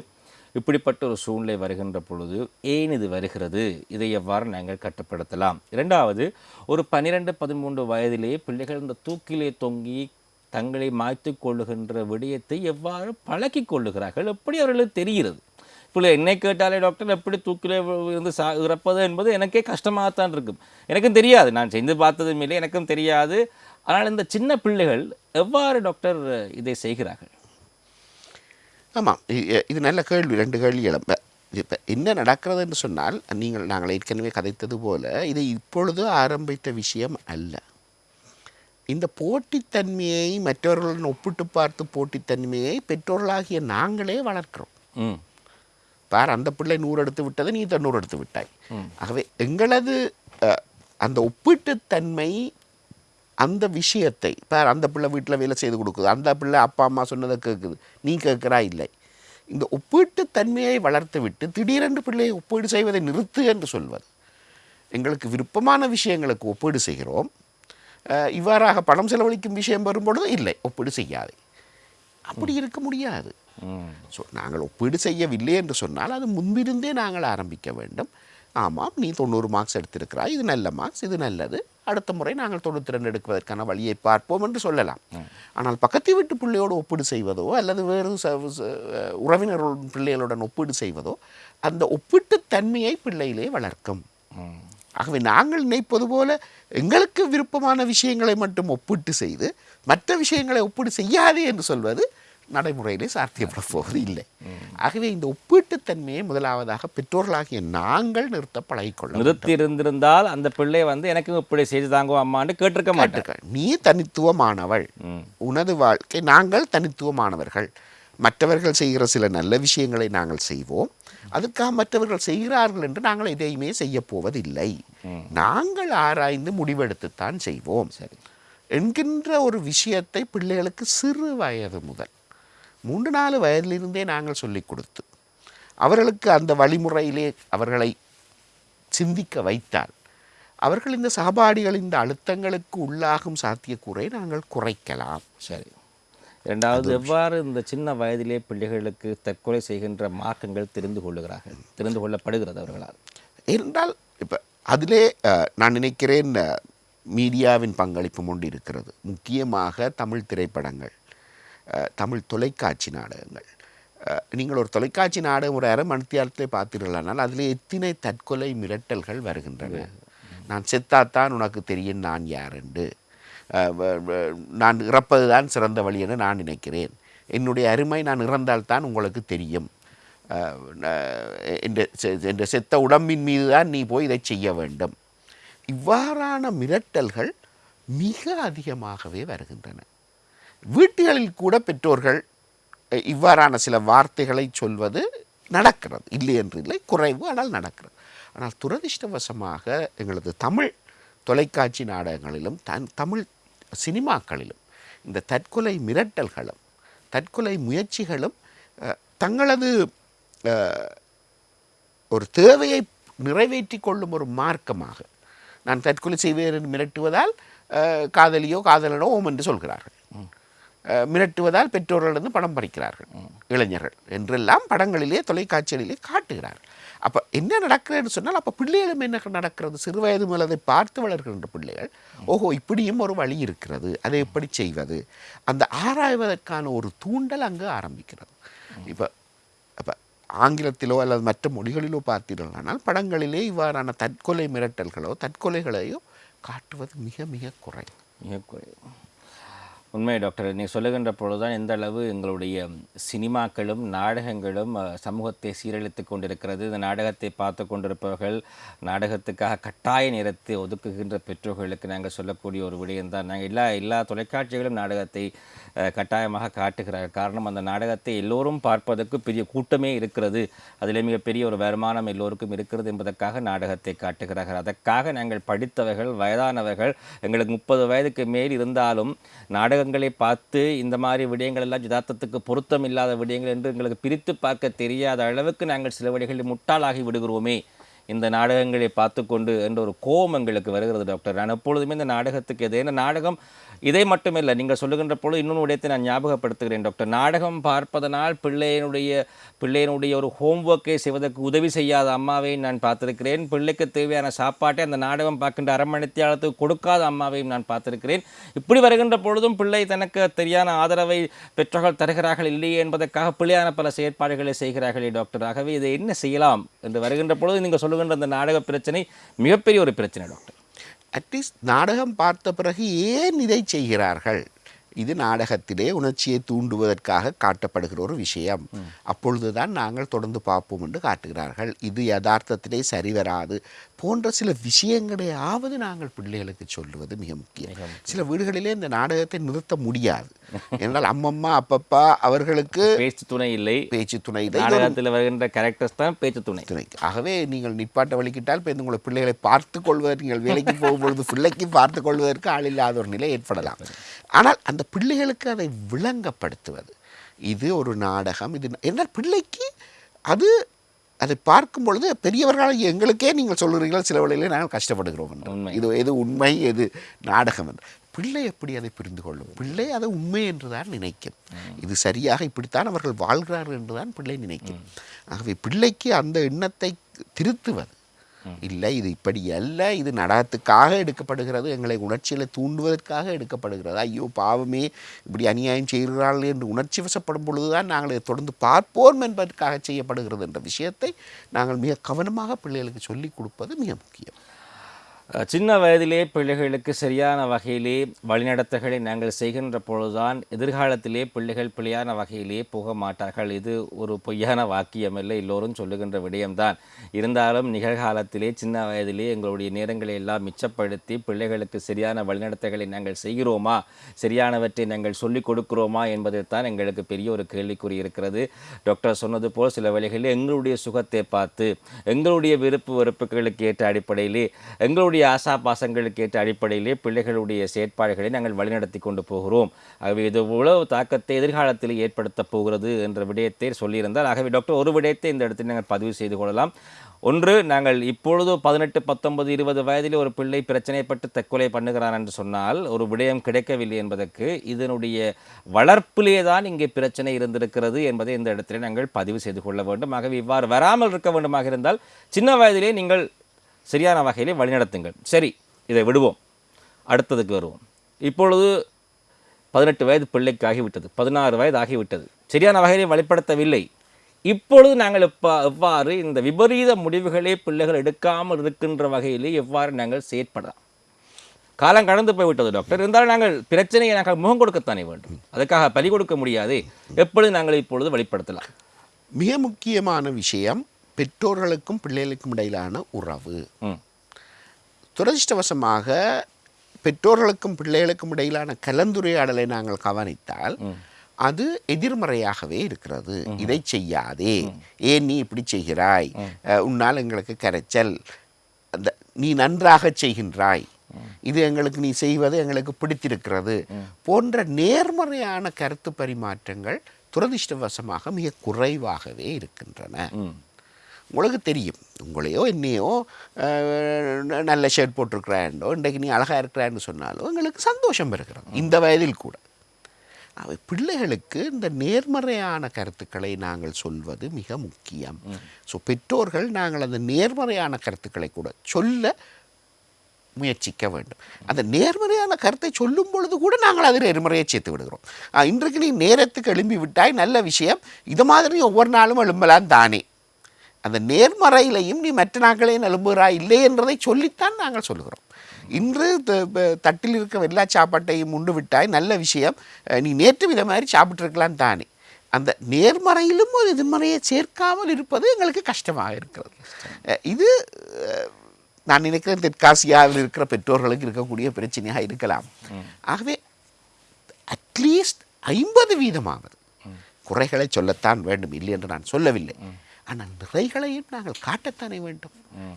இப்படிப்பட்ட ஒரு சூழ்நிலை வருகின்ற பொழுது ஏன் இது வருகிறது? இதை எவ்வாறு நாங்கள் கட்டுப்படுத்தலாம்? இரண்டாவது ஒரு பன்னிரெண்டு பதிமூன்று வயதிலேயே பிள்ளைகள் இந்த தூக்கிலே தொங்கி தங்களை மாய்த்து கொள்ளுகின்ற விடயத்தை எவ்வாறு பழக்கி கொள்ளுகிறார்கள்? எப்படி அவர்களுக்கு தெரிகிறது? பிள்ளை என்னை கேட்டாலே டாக்டர் எப்படி தூக்கிலே இருந்து சா இறப்பது என்பது எனக்கே கஷ்டமாகத்தான் இருக்கும். எனக்கும் தெரியாது. நான் செய்து பார்த்ததும் இல்லை எனக்கும் தெரியாது. ஆனால் இந்த சின்ன பிள்ளைகள் எவ்வாறு டாக்டர் இதை செய்கிறார்கள்? ஆமாம். இது நல்ல கேள்வி. ரெண்டு கேள்வி எழும்ப இப்போ என்ன நடக்கிறது என்று சொன்னால் நீங்கள் நாங்கள் ஏற்கனவே கதைத்தது போல இது இப்பொழுது ஆரம்பித்த விஷயம் அல்ல. இந்த போட்டித்தன்மையை மற்றவர்களுடன் ஒப்பிட்டு பார்த்து போட்டித்தன்மையை பெற்றோர்களாகிய நாங்களே வளர்க்கிறோம். பார் அந்த பிள்ளை நூறு எடுத்து விட்டதை நீ தொண்ணூறு எடுத்து விட்டாய். ஆகவே எங்களது அந்த ஒப்பீட்டுத்தன்மை அந்த விஷயத்தை பார் அந்த பிள்ளை வீட்டில் வேலை செய்து கொடுக்குது. அந்த பிள்ளை அப்பா அம்மா சொன்னதை கேட்குது நீ கேட்குறா இல்லை. இந்த ஒப்பீட்டுத்தன்மையை வளர்த்து விட்டு திடீரென்று பிள்ளையை ஒப்பீடு செய்வதை நிறுத்து என்று சொல்வது. எங்களுக்கு விருப்பமான விஷயங்களுக்கு ஒப்பீடு செய்கிறோம். இவ்வாறாக பணம் செலவழிக்கும் விஷயம் வரும்பொழுது இல்லை ஒப்பீடு செய்யாது. அப்படி இருக்க முடியாது. ஸோ நாங்கள் ஒப்பீடு செய்யவில்லை என்று சொன்னால் அது முன்பிருந்தே நாங்கள் ஆரம்பிக்க வேண்டும். ஆமாம் நீ தொண்ணூறு மார்க்ஸ் எடுத்திருக்கிறாய். இது நல்ல மார்க்ஸ் இது நல்லது. அடுத்த முறை நாங்கள் தொண்ணூற்றி ரெண்டு எடுப்பதற்கான வழியை பார்ப்போம் என்று சொல்லலாம். ஆனால் பக்கத்து வீட்டு பிள்ளையோடு ஒப்பீடு செய்வதோ அல்லது வேறு உறவினர்களுடன் பிள்ளைகளுடன் ஒப்பீடு செய்வதோ அந்த ஒப்பீட்டு தன்மையை பிள்ளையிலே வளர்க்கும். ஆகவே நாங்கள் நினைப்பது போல எங்களுக்கு விருப்பமான விஷயங்களை மட்டும் ஒப்பிட்டு செய்து மற்ற விஷயங்களை ஒப்பீடு செய்யாதே என்று சொல்வது நடைமுறையிலே சாத்தியப்பட போவது இல்லை ஆகவே இந்த ஒப்பீட்டுத்தன்மையை முதலாவதாக பெற்றோர்களாகிய நாங்கள் நிறுத்த பழகிக்கொள்ள. நிறுத்தி இருந்திருந்தால் அந்த பிள்ளை வந்து எனக்கும் இப்படி செய்து தாங்கோ அம்மான்னு கேட்டிருக்க மாட்டேன். நீ தனித்துவமானவள். உனது வாழ்க்கை நாங்கள் தனித்துவமானவர்கள். மற்றவர்கள் செய்கிற சில நல்ல விஷயங்களை நாங்கள் செய்வோம். அதுக்காக மற்றவர்கள் செய்கிறார்கள் என்று நாங்கள் எதையுமே செய்ய போவதில்லை. நாங்கள் ஆராய்ந்து முடிவெடுத்துத்தான் செய்வோம். சரி. என்கின்ற ஒரு விஷயத்தை பிள்ளைகளுக்கு சிறு வயது முதல் மூன்று நாலு வயதிலிருந்தே நாங்கள் சொல்லிக் கொடுத்து அவர்களுக்கு அந்த வழிமுறையிலே அவர்களை சிந்திக்க வைத்தால் அவர்கள் இந்த சகபாடிகள் இந்த அழுத்தங்களுக்கு உள்ளாகும் சாத்தியக்கூறை நாங்கள் குறைக்கலாம். சரி. இரண்டாவது எவ்வாறு இந்த சின்ன வயதிலே பிள்ளைகளுக்கு தற்கொலை செய்கின்ற மார்க்கங்கள் தெரிந்து கொள்ளுகிறார்கள்? தெரிந்து கொள்ளப்படுகிறது அவர்களால். என்றால் இப்போ அதிலே நான் நினைக்கிறேன் மீடியாவின் பங்களிப்பும் ஒன்று இருக்கிறது முக்கியமாக தமிழ் திரைப்படங்கள். தமிழ் தொலைக்காட்சி நாடகங்கள். நீங்கள் ஒரு தொலைக்காட்சி நாடகம் ஒரு அரை மணித்தியாலத்தை பார்த்தீர்களானால் அதில் எத்தனை தற்கொலை மிரட்டல்கள் வருகின்றன? நான் செத்தாத்தான் உனக்கு தெரியும் நான் வ- வ- நான் இறப்பது தான் சிறந்த வழி என நான் நினைக்கிறேன். என்னுடைய அருமை நான் இறந்தால்தான் உங்களுக்கு தெரியும். என்ற என்ற செத்த உடம்பின் மீது தான் நீ போய் இதை செய்ய வேண்டும். இவ்வாறான மிரட்டல்கள் மிக அதிகமாகவே வருகின்றன. வீட்டுகளில் கூட பெற்றோர்கள் இவ்வாறான சில வார்த்தைகளை சொல்வது நடக்கிறது. இல்லை என்று இல்லை குறைவு ஆனால் நடக்கிறது. ஆனால் துரதிர்ஷ்டவசமாக எங்களது தமிழ் தொலைக்காட்சி நாடகங்களிலும் தன் தமிழ் சினிமாக்களிலும் இந்த தற்கொலை மிரட்டல்களும் தற்கொலை முயற்சிகளும் தங்களது ஒரு தேவையை நிறைவேற்றி கொள்ளும் ஒரு மார்க்கமாக நான் தற்கொலை செய்வேன் என்று மிரட்டுவதால் காதலியோ காதலனோ ஓம் என்று சொல்கிறார்கள். மிரட்டுவதால் பெற்றோர்களிடம் பணம் பறிக்கிறார்கள். இளைஞர்கள் என்றெல்லாம் படங்களிலே தொலைக்காட்சிகளிலே காட்டுகிறார்கள் அப்போ என்ன நடக்கிறதுன்னு சொன்னால் அப்போ பிள்ளைகளும் என்ன நடக்கிறது? சிறு வயது முதலதை பார்த்து வளர்கின்ற பிள்ளைகள் ஓஹோ இப்படியும் ஒரு வழி இருக்கிறது அதை எப்படி செய்வது? அந்த ஆராய்வதற்கான ஒரு தூண்டல் அங்கு ஆரம்பிக்கிறது. இப்போ அப்போ ஆங்கிலத்திலோ அல்லது மற்ற மொழிகளிலோ பார்த்தீர்களானால் படங்களிலே இவ்வாறான தற்கொலை மிரட்டல்களோ தற்கொலைகளையோ காட்டுவது மிக மிக குறை மிக குறைவு. உண்மை டாக்டர் நீ சொல்லுகின்ற பொழுதுதான் எந்த அளவு எங்களுடைய சினிமாக்களும் நாடகங்களும் சமூகத்தை சீரழித்து கொண்டிருக்கிறது. இந்த நாடகத்தை பார்த்து கொண்டிருப்பவர்கள் நாடகத்துக்காக கட்டாய நேரத்தை ஒதுக்குகின்ற பெற்றோர்களுக்கு நாங்கள் சொல்லக்கூடிய ஒரு விடயம்தான். நாங்கள் எல்லா எல்லா தொலைக்காட்சிகளும் நாடகத்தை கட்டாயமாக காட்டுகிறார்கள். காரணம் அந்த நாடகத்தை எல்லோரும் பார்ப்பதற்கு பெரிய கூட்டமே இருக்கிறது. அதில் மிகப்பெரிய ஒரு வருமானம் எல்லோருக்கும் இருக்கிறது என்பதற்காக நாடகத்தை காட்டுகிறார்கள். அதற்காக நாங்கள் படித்தவர்கள் வயதானவர்கள் எங்களுக்கு முப்பது வயதுக்கு மேல் இருந்தாலும் நாடக நாடகங்களை பார்த்து இந்த மாதிரி விடயங்கள் எல்லாம் யதார்த்தத்துக்கு பொருத்தம் இல்லாத விடயங்கள் என்று எங்களுக்கு பிரித்து பார்க்க தெரியாத அளவுக்கு நாங்கள் சில வழிகளில் முட்டாளாகி விடுகிறோமே. இந்த நாடகங்களை பார்த்து கொண்டு என்ற ஒரு கோபம் எங்களுக்கு வருகிறது டாக்டர். நான் எப்பொழுதுமே இந்த நாடகத்துக்கு எது? ஏன்னா நாடகம் இதை மட்டுமில்லை நீங்கள் சொல்லுகின்ற பொழுது இன்னொரு விடயத்தை நான் ஞாபகப்படுத்துகிறேன் டாக்டர். நாடகம் பார்ப்பதனால் பிள்ளையினுடைய பிள்ளையினுடைய ஒரு ஹோம்ஒர்க்கை செய்வதற்கு உதவி செய்யாத அம்மாவையும் நான் பார்த்திருக்கிறேன். பிள்ளைக்கு தேவையான சாப்பாட்டை அந்த நாடகம் பார்க்கின்ற அரமணித்தியாளத்துக்கு கொடுக்காத அம்மாவையும் நான் பார்த்திருக்கிறேன். இப்படி வருகின்ற பொழுதும் பிள்ளை தனக்கு தெரியான ஆதரவை பெற்றோர்கள் தருகிறார்கள் இல்லையே என்பதற்காக பிள்ளையான பல செயற்பாடுகளை செய்கிறார்களே டாக்டர். ஆகவே இதை என்ன செய்யலாம்? என்று வருகின்ற பொழுது நீங்கள் சொல்லுகின்ற அந்த நாடக பிரச்சனை மிகப்பெரிய ஒரு பிரச்சனை டாக்டர். அட்லீஸ்ட் நாடகம் பார்த்த பிறகு ஏன் இதை செய்கிறார்கள்? இது நாடகத்திலே உணர்ச்சியை தூண்டுவதற்காக காட்டப்படுகிற ஒரு விஷயம். அப்பொழுதுதான் நாங்கள் தொடர்ந்து பார்ப்போம் என்று காட்டுகிறார்கள். இது யதார்த்தத்திலே சரிவராது போன்ற சில விஷயங்களையாவது நாங்கள் பிள்ளைகளுக்கு சொல்லுவது மிக முக்கியம். சில வீடுகளிலே இந்த நாடகத்தை நிறுத்த முடியாது. என்றால் அம்மம்மா அப்பப்பா அவர்களுக்கு பேச்சு துணை இல்லை. பேச்சு துணை இல்லை. நாடகத்தில் வருகின்ற கேரக்டர்ஸ் தான் பேச்சு துணை. துணை. ஆகவே நீங்கள் நிப்பாட்ட வலிக்கிட்டால் இப்போ உங்களை பிள்ளைகளை பார்த்து கொள்வதற்கு நீங்கள் வேலைக்கு போகும்பொழுது பிள்ளைக்கு பார்த்து கொள்வதற்கு ஆள் இல்லாத ஒரு நிலை ஏற்படலாம். ஆனால் அந்த பிள்ளைகளுக்கு அதை விளங்கப்படுத்துவது இது ஒரு நாடகம். இது என்ன பிள்ளைக்கு அது அதை பார்க்கும் பொழுது பெரியவர்களால் எங்களுக்கே நீங்கள் சொல்லுறீர்கள் சில வேளையிலே நாங்கள் கஷ்டப்படுகிறோம். இது எது உண்மை எது நாடகம் என்று. பிள்ளை எப்படி அதை புரிந்து கொள்ளும்? பிள்ளை அதை உண்மை என்று தான் நினைக்கும். இது சரியாக இப்படித்தான் அவர்கள் வாழ்கிறார்கள் என்று தான் பிள்ளை நினைக்கும். ஆகவே பிள்ளைக்கு அந்த எண்ணத்தை திருத்துவது இல்லை இது இப்படி அல்ல இது நடனத்துக்காக எடுக்கப்படுகிறது எங்களை உணர்ச்சியில் தூண்டுவதற்காக எடுக்கப்படுகிறது. ஐயோ பாவமே இப்படி அநியாயம் செய்கிறார்கள் என்று உணர்ச்சி வசப்படும் பொழுதுதான் நாங்கள் இதை தொடர்ந்து பார்ப்போம் என்பதற்காக செய்யப்படுகிறது என்ற விஷயத்தை நாங்கள் மிக கவனமாக பிள்ளைகளுக்கு சொல்லிக் கொடுப்பது மிக முக்கியம். சின்ன வயதிலே பிள்ளைகளுக்கு சரியான வகையிலே வழிநடத்தல்களை நாங்கள் செய்கின்ற பொழுதுதான் எதிர்காலத்திலே பிள்ளைகள் பிழையான வகையிலே போக மாட்டார்கள். இது ஒரு பொய்யான வாக்கியம் இல்லை எல்லோரும் சொல்லுகின்ற விடயம்தான். இருந்தாலும் நிகழ்காலத்திலே சின்ன வயதிலே எங்களுடைய நேரங்களை எல்லாம் மிச்சப்படுத்தி பிள்ளைகளுக்கு சரியான வழிநடத்தல்களை நாங்கள் செய்கிறோமா? சரியானவற்றை நாங்கள் சொல்லிக் கொடுக்கிறோமா என்பதைத்தான் எங்களுக்கு பெரிய ஒரு கேள்விக்குறி இருக்கிறது. டாக்டர் சொன்னது போல் சில வழிகளில் எங்களுடைய சுகத்தை பார்த்து எங்களுடைய விருப்பு வெறுப்புகளுக்கு ஏற்ற அடிப்படையிலே எங்களுடைய ஆசா பாசங்களுக்கு ஏற்ற அடிப்படையிலே பிள்ளைகளுடைய செயற்பாடுகளை நாங்கள் வழிநடத்தி கொண்டு போகிறோம். ஆகவே இது உழவு தாக்கத்தை எதிர்காலத்தில் ஏற்படுத்தப் போகிறது என்ற விடயத்தை சொல்லியிருந்தால் ஆகவே டாக்டர் ஒரு விடயத்தை இந்த இடத்தில் நாங்கள் பதிவு செய்து கொள்ளலாம். ஒன்று நாங்கள் இப்பொழுது பதினெட்டு பத்தொன்பது இருபது வயதில் ஒரு பிள்ளை பிரச்சனைப்பட்டு தற்கொலை பண்ணுகிறான் என்று சொன்னால் ஒரு விடயம் கிடைக்கவில்லை என்பதற்கு இதனுடைய வளர்ப்பிலே தான் இங்கே பிரச்சனை இருந்திருக்கிறது என்பதை இந்த இடத்திலே நாங்கள் பதிவு செய்து கொள்ள வேண்டும். ஆகவே இவ்வாறு வராமல் இருக்க வேண்டுமாக இருந்தால் சின்ன வயதிலே நீங்கள் சரியான வகையிலே வழிநடத்துங்கள். சரி இதை விடுவோம். அடுத்ததுக்கு வருவோம். இப்பொழுது பதினெட்டு வயது பிள்ளைக்கு ஆகிவிட்டது பதினாறு வயது ஆகிவிட்டது சரியான வகையிலே வழிப்படுத்தவில்லை இப்பொழுது நாங்கள் எப்பா எவ்வாறு இந்த விபரீத முடிவுகளை பிள்ளைகள் எடுக்காமல் இருக்கின்ற வகையிலே எவ்வாறு நாங்கள் செயற்படலாம்? காலம் கடந்து போய்விட்டது டாக்டர். இருந்தாலும் நாங்கள் பிரச்சனையை நாங்கள் முகம் கொடுக்கத்தானே வேண்டும். அதுக்காக பலி கொடுக்க முடியாது. எப்பொழுது நாங்கள் இப்பொழுது வெளிப்படுத்தலாம் மிக முக்கியமான விஷயம் பெற்றோர்களுக்கும் பிள்ளைகளுக்கும் இடையிலான உறவு. துரதிர்ஷ்டவசமாக பெற்றோர்களுக்கும் பிள்ளைகளுக்கும் இடையிலான கலந்துரையாடலை நாங்கள் கவனித்தால் அது எதிர்மறையாகவே இருக்கிறது. இதை செய்யாதே. ஏன் நீ இப்படி செய்கிறாய்? உன்னால் எங்களுக்கு கரைச்சல். அந்த நீ நன்றாக செய்கின்றாய். இது எங்களுக்கு நீ செய்வது எங்களுக்கு பிடித்திருக்கிறது போன்ற நேர்மறையான கருத்து பரிமாற்றங்கள் துரதிர்ஷ்டவசமாக மிக குறைவாகவே இருக்கின்றன. உங்களுக்கு தெரியும். உங்களையோ என்னையோ நல்ல ஷர்ட் போட்டிருக்கிறாண்டோ இன்றைக்கு நீ அழகாக இருக்கிறான்னு சொன்னாலும் எங்களுக்கு சந்தோஷம் இருக்கிறது. இந்த வயதில் கூட. அவை பிள்ளைகளுக்கு இந்த நேர்மறையான கருத்துக்களை நாங்கள் சொல்வது மிக முக்கியம். ஸோ பெற்றோர்கள் நாங்கள் அந்த நேர்மறையான கருத்துக்களை கூட சொல்ல முயற்சிக்க வேண்டும். அந்த நேர்மறையான கருத்தை சொல்லும் பொழுது கூட நாங்கள் அதில் எதிர்மறையை சேர்த்து விடுகிறோம். இன்றைக்கு நீ நேரத்துக்கு எழும்பி விட்டாய் நல்ல விஷயம். இது மாதிரி ஒவ்வொரு நாளும் எழும்பலாம் தானே. அந்த நேர்மறையிலையும் நீ மற்ற நாட்களையும் நிலம்புகிறாய் இல்லை என்றதை சொல்லித்தான் நாங்கள் சொல்லுகிறோம் இன்று த- தட்டில் இருக்க எல்லா சாப்பாட்டையும் உண்டு விட்டாய் நல்ல விஷயம். நீ நேற்று வித மாதிரி சாப்பிட்ருக்கலாம் தானே. அந்த நேர்மறையிலும் ஒரு எதிர்மறையை சேர்க்காமல் இருப்பது எங்களுக்கு கஷ்டமாக இருக்கிறது. இது நான் நினைக்கிறேன் தெற்காசியாவில் இருக்கிற பெற்றோர்களுக்கு இருக்கக்கூடிய பிரச்சனையாக இருக்கலாம். ஆகவே அட்லீஸ்ட் ஐம்பது வீதமாவது குறைகளை சொல்லத்தான் வேண்டும் இல்லை என்று நான் சொல்லவில்லை. ஆனால் நிறைகளையும் நாங்கள் காட்டத்தானே வேண்டும்.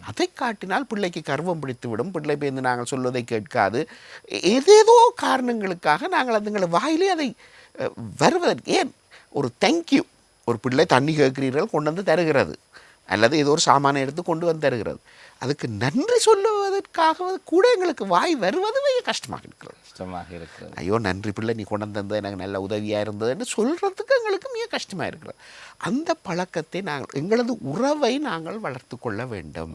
அதை காட்டினால் பிள்ளைக்கு கர்வம் பிடித்துவிடும். பிள்ளை பேருந்து நாங்கள் சொல்வதை கேட்காது. ஏதேதோ காரணங்களுக்காக நாங்கள் அதுங்களை வாயிலே அதை வருவதற்கு ஏன்? ஒரு தேங்க்யூ ஒரு பிள்ளை தண்ணி கேட்கிறீர்கள் கொண்டு வந்து தருகிறது. அல்லது ஏதோ ஒரு சாமானை எடுத்து கொண்டு வந்து தருகிறது. அதுக்கு நன்றி சொல்லுவதற்காக கூட எங்களுக்கு வாய் வருவது மிக கஷ்டமாக இருக்கிறது. கஷ்டமாக இருக்கிறது. ஐயோ நன்றி பிள்ளை நீ கொண்டு வந்தது எனக்கு நல்ல உதவியாக இருந்ததுன்னு சொல்கிறதுக்கு எங்களுக்கு மிக கஷ்டமாக இருக்கிறது. அந்த பழக்கத்தை நாங்கள் எங்களது உறவை நாங்கள் வளர்த்து கொள்ள வேண்டும்.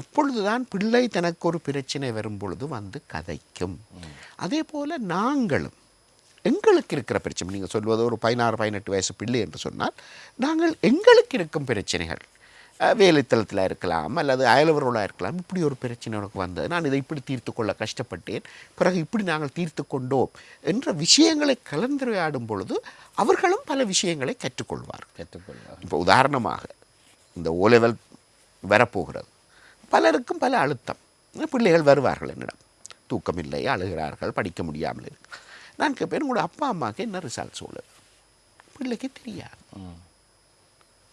அப்பொழுதுதான் பிள்ளை தனக்கு ஒரு பிரச்சனை வரும் பொழுது வந்து கதைக்கும். அதே போல் நாங்களும் எங்களுக்கு இருக்கிற பிரச்சனை நீங்கள் சொல்வது ஒரு பதினாறு பதினெட்டு வயசு பிள்ளை என்று சொன்னால் நாங்கள் எங்களுக்கு இருக்கும் பிரச்சனைகள் வேலைத்தளத்தில் இருக்கலாம் அல்லது அயலவர்களாக இருக்கலாம். இப்படி ஒரு பிரச்சனை எனக்கு வந்தது. நான் இதை இப்படி தீர்த்து கொள்ள கஷ்டப்பட்டேன். பிறகு இப்படி நாங்கள் தீர்த்து கொண்டோம் என்ற விஷயங்களை கலந்துரையாடும் பொழுது அவர்களும் பல விஷயங்களை கற்றுக்கொள்வார். கற்றுக்கொள்வார் இப்போ உதாரணமாக இந்த ஓ லெவல் வரப்போகிறது. பலருக்கும் பல அழுத்தம். பிள்ளைகள் வருவார்கள் என்னிடம். தூக்கமில்லை அழுகிறார்கள் படிக்க முடியாமல் இருக்கு. நான் கேட்பேன் உங்களோட அப்பா அம்மாவுக்கு என்ன ரிசல்ட் சொல்லு பிள்ளைக்கு தெரியாது.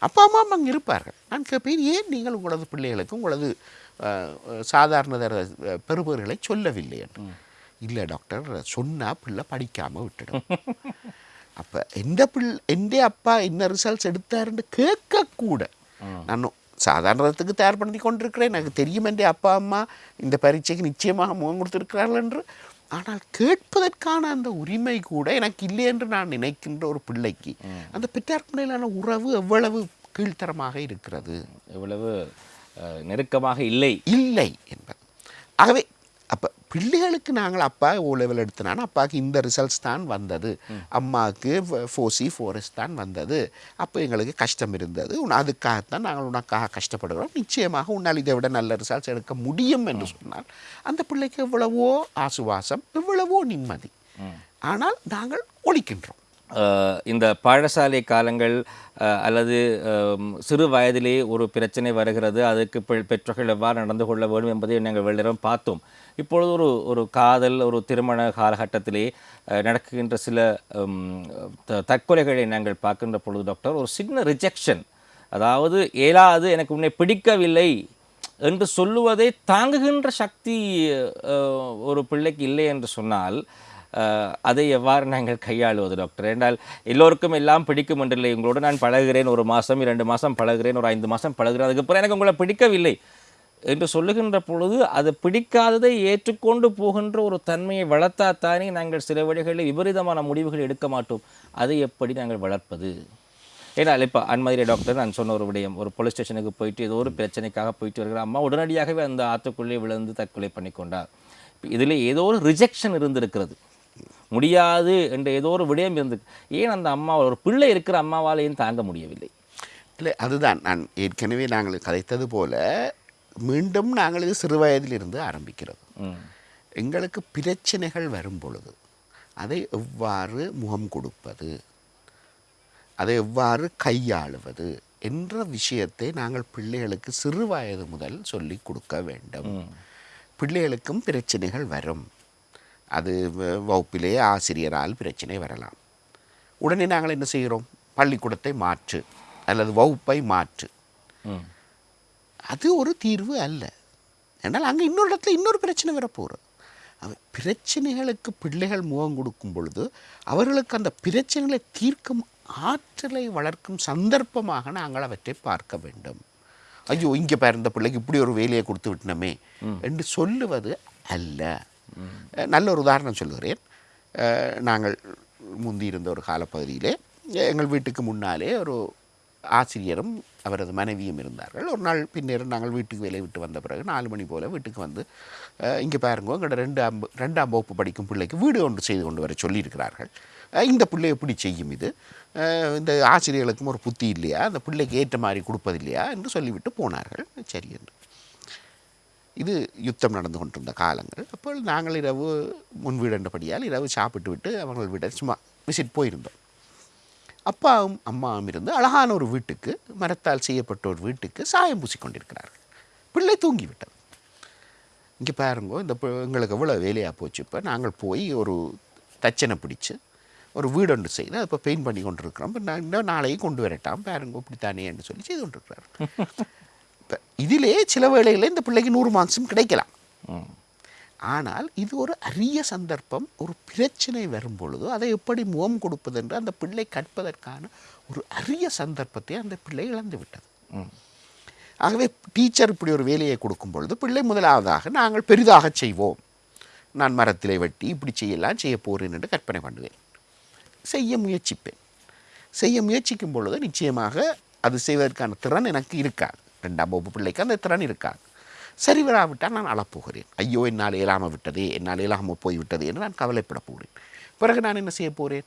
அப்பா அம்மா அங்கே இருப்பார்கள். நான் கேட்பேன் ஏன் நீங்கள் உங்களது பிள்ளைகளுக்கு உங்களது சாதாரண தர பெறுபவர்களை சொல்லவில்லை? என்று. இல்லை டாக்டர். சொன்னால் பிள்ளை படிக்காமல் விட்டுடும். அப்போ எந்த பிள்ளை எந்த அப்பா என்ன ரிசல்ட்ஸ் எடுத்தாருன்னு கேட்கக்கூட. நான் சாதாரணத்துக்கு தயார் பண்ணி கொண்டிருக்கிறேன். எனக்கு தெரியும் என்ற அப்பா அம்மா இந்த பரீட்சைக்கு நிச்சயமாக முகம் கொடுத்திருக்கிறார்கள் என்று. ஆனால் கேட்பதற்கான அந்த உரிமை கூட எனக்கு இல்லை என்று நான் நினைக்கின்ற ஒரு பிள்ளைக்கு அந்த பெற்றார் பிள்ளையிலான உறவு எவ்வளவு கீழ்த்தரமாக இருக்கிறது? எவ்வளவு நெருக்கமாக இல்லை? இல்லை என்பது. ஆகவே அப்போ பிள்ளைகளுக்கு நாங்கள் அப்பா ஓ லெவல் எடுத்தனால அப்பாவுக்கு இந்த ரிசல்ட்ஸ் தான் வந்தது. அம்மாவுக்கு ஃபோர் சி ஃபோர்எஸ் தான் வந்தது. அப்போ எங்களுக்கு கஷ்டம் இருந்தது. அதுக்காகத்தான் நாங்கள் உனக்காக கஷ்டப்படுகிறோம். நிச்சயமாக உன்னால் இதை விட நல்ல ரிசல்ட்ஸ் எடுக்க முடியும் என்று சொன்னால் அந்த பிள்ளைக்கு எவ்வளவோ ஆசுவாசம் எவ்வளவோ நிம்மதி. ஆனால் நாங்கள் ஒழிக்கின்றோம். இந்த பாடசாலை காலங்கள் அல்லது சிறு வயதிலே ஒரு பிரச்சனை வருகிறது அதுக்கு பெற்றோர்கள் எவ்வாறு நடந்து கொள்ள வேண்டும் என்பதை நாங்கள் வெள்ளிடம் பார்த்தோம். இப்பொழுது ஒரு ஒரு காதல் ஒரு திருமண காலகட்டத்திலே நடக்குகின்ற நடக்கின்ற சில த- தற்கொலைகளை நாங்கள் பார்க்கின்ற பொழுது டாக்டர் ஒரு சின்ன ரிஜெக்ஷன் அதாவது இயலாது எனக்கு உன்னை பிடிக்கவில்லை என்று சொல்லுவதை தாங்குகின்ற சக்தி ஒரு பிள்ளைக்கு இல்லை என்று சொன்னால் அதை எவ்வாறு நாங்கள் கையாளுவது டாக்டர் என்றால் எல்லோருக்கும் எல்லாம் பிடிக்கும் என்றில்லை உங்களோடு நான் பழகிறேன் ஒரு மாதம் இரண்டு மாதம் பழகுகிறேன் ஒரு ஐந்து மாதம் பழகிறேன் அதுக்கப்புறம் எனக்கு உங்களை பிடிக்கவில்லை. என்று சொல்லுகின்ற பொழுது அது பிடிக்காததை ஏற்றுக்கொண்டு போகின்ற ஒரு தன்மையை வளர்த்தாத்தானே நாங்கள் சில வழிகளில் விபரீதமான முடிவுகள் எடுக்க மாட்டோம். அதை எப்படி நாங்கள் வளர்ப்பது? ஏன்னா இப்போ அன்மதிரை டாக்டர் நான் சொன்ன ஒரு விடயம். ஒரு போலீஸ் ஸ்டேஷனுக்கு போயிட்டு ஏதோ ஒரு பிரச்சனைக்காக போயிட்டு வருகிற அம்மா உடனடியாகவே அந்த ஆற்றுக்குள்ளே விழுந்து தற்கொலை பண்ணிக்கொண்டார். இதில் ஏதோ ஒரு ரிஜெக்ஷன் இருந்திருக்கிறது. முடியாது என்ற ஏதோ ஒரு விடயம் இருந்து ஏன் அந்த அம்மா ஒரு பிள்ளை இருக்கிற அம்மாவாலையும் தாங்க முடியவில்லை? இல்லை அதுதான். நான் ஏற்கனவே நாங்கள் கதைத்தது போல மீண்டும் நாங்கள் இது சிறு வயதிலிருந்து ஆரம்பிக்கிறது எங்களுக்கு பிரச்சனைகள் வரும் பொழுது அதை எவ்வாறு முகம் கொடுப்பது? அதை எவ்வாறு கையாளுவது என்ற விஷயத்தை நாங்கள் பிள்ளைகளுக்கு சிறு வயது முதல் சொல்லிக் கொடுக்க வேண்டும். பிள்ளைகளுக்கும் பிரச்சனைகள் வரும். அது வகுப்பிலே ஆசிரியரால் பிரச்சனை வரலாம். உடனே நாங்கள் என்ன செய்கிறோம்? பள்ளிக்கூடத்தை மாற்று அல்லது வகுப்பை மாற்று. அது ஒரு தீர்வு அல்ல. ஏன்னால் அங்கே இன்னொரு இடத்துல இன்னொரு பிரச்சனை வரப்போகிறது அவ பிரச்சனைகளுக்கு பிள்ளைகள் முகம் கொடுக்கும் பொழுது அவர்களுக்கு அந்த பிரச்சனைகளை தீர்க்கும் ஆற்றலை வளர்க்கும் சந்தர்ப்பமாக நாங்கள் அவற்றை பார்க்க வேண்டும். ஐயோ இங்கே பாரு இந்த பிள்ளைக்கு இப்படி ஒரு வேலையை கொடுத்து விட்டனமே என்று சொல்லுவது அல்ல. நல்ல ஒரு உதாரணம் சொல்கிறேன் நாங்கள் முந்தி இருந்த ஒரு காலப்பகுதியிலே எங்கள் வீட்டுக்கு முன்னாலே ஒரு ஆசிரியரும் அவரது மனைவியும் இருந்தார்கள். ஒரு நாள் பின்னர் நாங்கள் வீட்டுக்கு வேலை விட்டு வந்த பிறகு நாலு மணி போல் வீட்டுக்கு வந்து இங்கே பாருங்க எங்களோட ரெண்டாம் ரெண்டாம் வகுப்பு படிக்கும் பிள்ளைக்கு வீடு ஒன்று செய்து கொண்டு வர சொல்லியிருக்கிறார்கள். இந்த பிள்ளை எப்படி செய்யும் இது? இந்த ஆசிரியர்களுக்கும் ஒரு புத்தி இல்லையா? அந்த பிள்ளைக்கு ஏற்ற மாதிரி கொடுப்பதில்லையா? என்று சொல்லிவிட்டு போனார்கள். சரி என்று. இது யுத்தம் நடந்து கொண்டிருந்த காலங்கள். அப்போ நாங்கள் இரவு முன் வீடுன்றபடியால் இரவு சாப்பிட்டு விட்டு அவங்கள் விட சும்மா விசிட் போயிருந்தோம். அப்பாவும் அம்மாவும் இருந்து அழகான ஒரு வீட்டுக்கு மரத்தால் செய்யப்பட்ட ஒரு வீட்டுக்கு சாயம் பூசி கொண்டிருக்கிறார்கள் பிள்ளை தூங்கிவிட்டது. இங்கே பாருங்க இந்த பு- எங்களுக்கு எவ்வளோ வேலையாக போச்சு இப்போ. நாங்கள் போய் ஒரு தச்சனை பிடிச்சி ஒரு வீடு ஒன்று செய்து அதை இப்போ பெயிண்ட் பண்ணி கொண்டிருக்கிறோம். இப்போ நான் இன்னும் நாளைக்கு கொண்டு வரட்டாம். பாருங்க இப்படித்தானேன்னு சொல்லி செய்து கொண்டிருக்கிறார் இப்போ இதிலே சில வேளைகளில் இந்த பிள்ளைக்கு நூறு மார்க்ஸும் கிடைக்கலாம். ஆனால் இது ஒரு அரிய சந்தர்ப்பம் ஒரு பிரச்சனை வரும் பொழுது அதை எப்படி முகம் கொடுப்பது என்று அந்த பிள்ளை கற்பதற்கான ஒரு அரிய சந்தர்ப்பத்தை அந்த பிள்ளை இழந்து விட்டது. ஆகவே டீச்சர் இப்படி ஒரு வேலையை கொடுக்கும் பொழுது பிள்ளை முதலாவதாக நாங்கள் பெரிதாக செய்வோம். நான் மரத்திலே வெட்டி இப்படி செய்யலாம் செய்ய போகிறேன் என்று கற்பனை பண்ணுவேன். செய்ய முயற்சிப்பேன். செய்ய முயற்சிக்கும் பொழுது நிச்சயமாக அது செய்வதற்கான திறன் எனக்கு இருக்காது. ரெண்டாம் வகுப்பு பிள்ளைக்கு அந்த திறன் இருக்காது. சரி வராவிட்டால் நான் அழப்போகிறேன். ஐயோ என்னால் இயலாமல் விட்டதே என்னால் இயலாமல் போய்விட்டது என்று நான் கவலைப்பட போகிறேன். பிறகு நான் என்ன செய்ய போகிறேன்?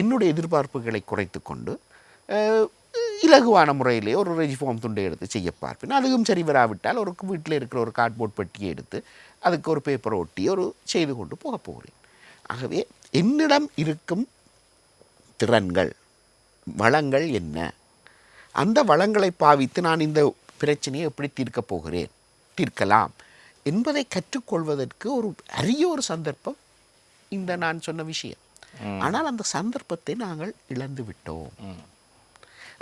என்னுடைய எதிர்பார்ப்புகளை குறைத்து கொண்டு இலகுவான முறையிலே ஒரு ரெஜிஃபார்ம் துண்டை எடுத்து செய்ய பார்ப்பேன். அதுவும் சரி வராவிட்டால் ஒரு வீட்டில் இருக்கிற ஒரு கார்ட்போர்ட் பெட்டியை எடுத்து அதுக்கு ஒரு பேப்பரை ஒட்டி ஒரு செய்து கொண்டு போக போகிறேன். ஆகவே என்னிடம் இருக்கும் திறன்கள் வளங்கள் என்ன? அந்த வளங்களை பாவித்து நான் இந்த பிரச்சனையை எப்படி தீர்க்கப் போகிறேன்? தீர்க்கலாம். என்பதை கற்றுக்கொள்வதற்கு ஒரு அரிய ஒரு சந்தர்ப்பம் இந்த நான் சொன்ன விஷயம். ஆனால் அந்த சந்தர்ப்பத்தை நாங்கள் இழந்து விட்டோம்.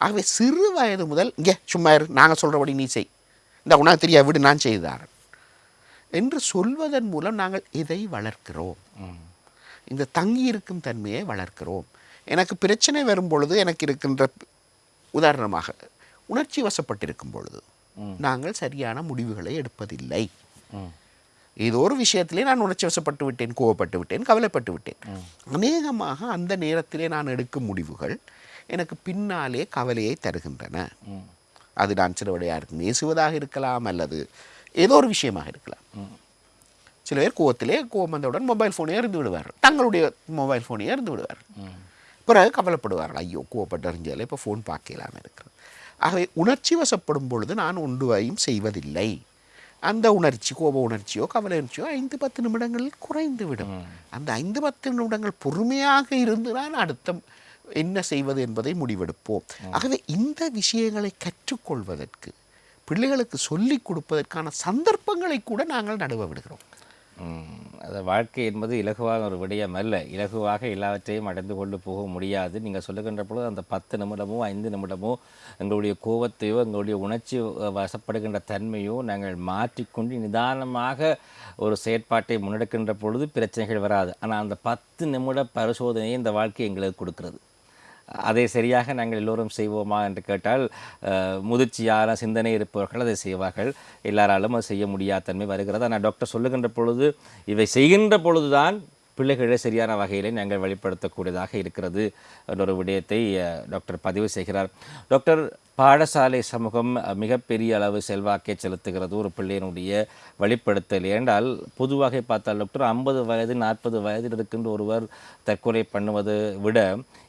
ஆகவே சிறு வயது முதல் இங்கே சும்மா இரு நாங்கள் சொல்கிறபடி நீ செய். இந்த உனக்கு தெரியா விடு நான் செய்தாரன் என்று சொல்வதன் மூலம் நாங்கள் எதை வளர்க்கிறோம்? இந்த தங்கி இருக்கும் தன்மையை வளர்க்கிறோம். எனக்கு பிரச்சனை வரும் பொழுது எனக்கு இருக்கின்ற உதாரணமாக உணர்ச்சி வசப்பட்டிருக்கும் பொழுது. நாங்கள் சரியான முடிவுகளை எடுப்பதில்லை. ஏதோ ஒரு விஷயத்திலே நான் உணர்ச்சி வசப்பட்டு விட்டேன் கோவப்பட்டு விட்டேன் கவலைப்பட்டு விட்டேன். அநேகமாக அந்த நேரத்திலே நான் எடுக்கும் முடிவுகள் எனக்கு பின்னாலே கவலையை தருகின்றன. அது நான் சில யாருக்கு நேசுவதாக இருக்கலாம் அல்லது ஏதோ ஒரு விஷயமாக இருக்கலாம். சில பேர் கோவத்திலே கோவம் வந்தவுடன் மொபைல் ஃபோனை எறிந்து விடுவார்கள் தங்களுடைய மொபைல் ஃபோனை எறிந்து விடுவார்கள் ம். பிறகு கவலைப்படுவார்கள். ஐயோ கோவப்பட்டு அறிஞ்சாலே இப்போ ஃபோன் பார்க்கலாமல் இருக்கிறது. ஆகவே உணர்ச்சி வசப்படும் பொழுது நான் ஒன்றுவையும் செய்வதில்லை. அந்த உணர்ச்சி கோப உணர்ச்சியோ கவலை உணர்ச்சியோ ஐந்து பத்து நிமிடங்களில் குறைந்து விடும் அந்த ஐந்து பத்து நிமிடங்கள் பொறுமையாக இருந்து நான் அடுத்த என்ன செய்வது என்பதை முடிவெடுப்போம். ஆகவே இந்த விஷயங்களை கற்றுக்கொள்வதற்கு பிள்ளைகளுக்கு சொல்லிக் கொடுப்பதற்கான சந்தர்ப்பங்களை கூட நாங்கள் நடுவ விடுகிறோம். அது வாழ்க்கை என்பது இலகுவான ஒரு விடயம் அல்ல. இலகுவாக எல்லாவற்றையும் அடைந்து கொண்டு போக முடியாது. நீங்கள் சொல்லுகின்ற பொழுது அந்த பத்து நிமிடமோ ஐந்து நிமிடமோ எங்களுடைய கோபத்தையோ எங்களுடைய உணர்ச்சி வசப்படுகின்ற தன்மையோ நாங்கள் மாற்றிக்கொண்டு நிதானமாக ஒரு செயற்பாட்டை முன்னெடுக்கின்ற பொழுது பிரச்சனைகள் வராது. ஆனால் அந்த பத்து நிமிட பரிசோதனையை இந்த வாழ்க்கை எங்களுக்கு கொடுக்கிறது. அதை சரியாக நாங்கள் எல்லோரும் செய்வோமா என்று கேட்டால் முதிர்ச்சியான சிந்தனை இருப்பவர்கள் அதை செய்வார்கள். எல்லாராலும் அது செய்ய முடியாத தன்மை வருகிறது. ஆனால் டாக்டர் சொல்லுகின்ற பொழுது இவை செய்கின்ற பொழுதுதான் பிள்ளைகளை சரியான வகையிலே நாங்கள் வெளிப்படுத்தக்கூடியதாக இருக்கிறது என்ற ஒரு விடயத்தை டாக்டர் பதிவு செய்கிறார். டாக்டர் பாடசாலை சமூகம் மிகப்பெரிய அளவு செல்வாக்கை செலுத்துகிறது ஒரு பிள்ளையினுடைய வெளிப்படுத்தல். ஏனென்றால் பொதுவாக பார்த்தால் டாக்டர் ஐம்பது வயது நாற்பது வயதில் இருக்கின்ற ஒருவர் தற்கொலை பண்ணுவதை விட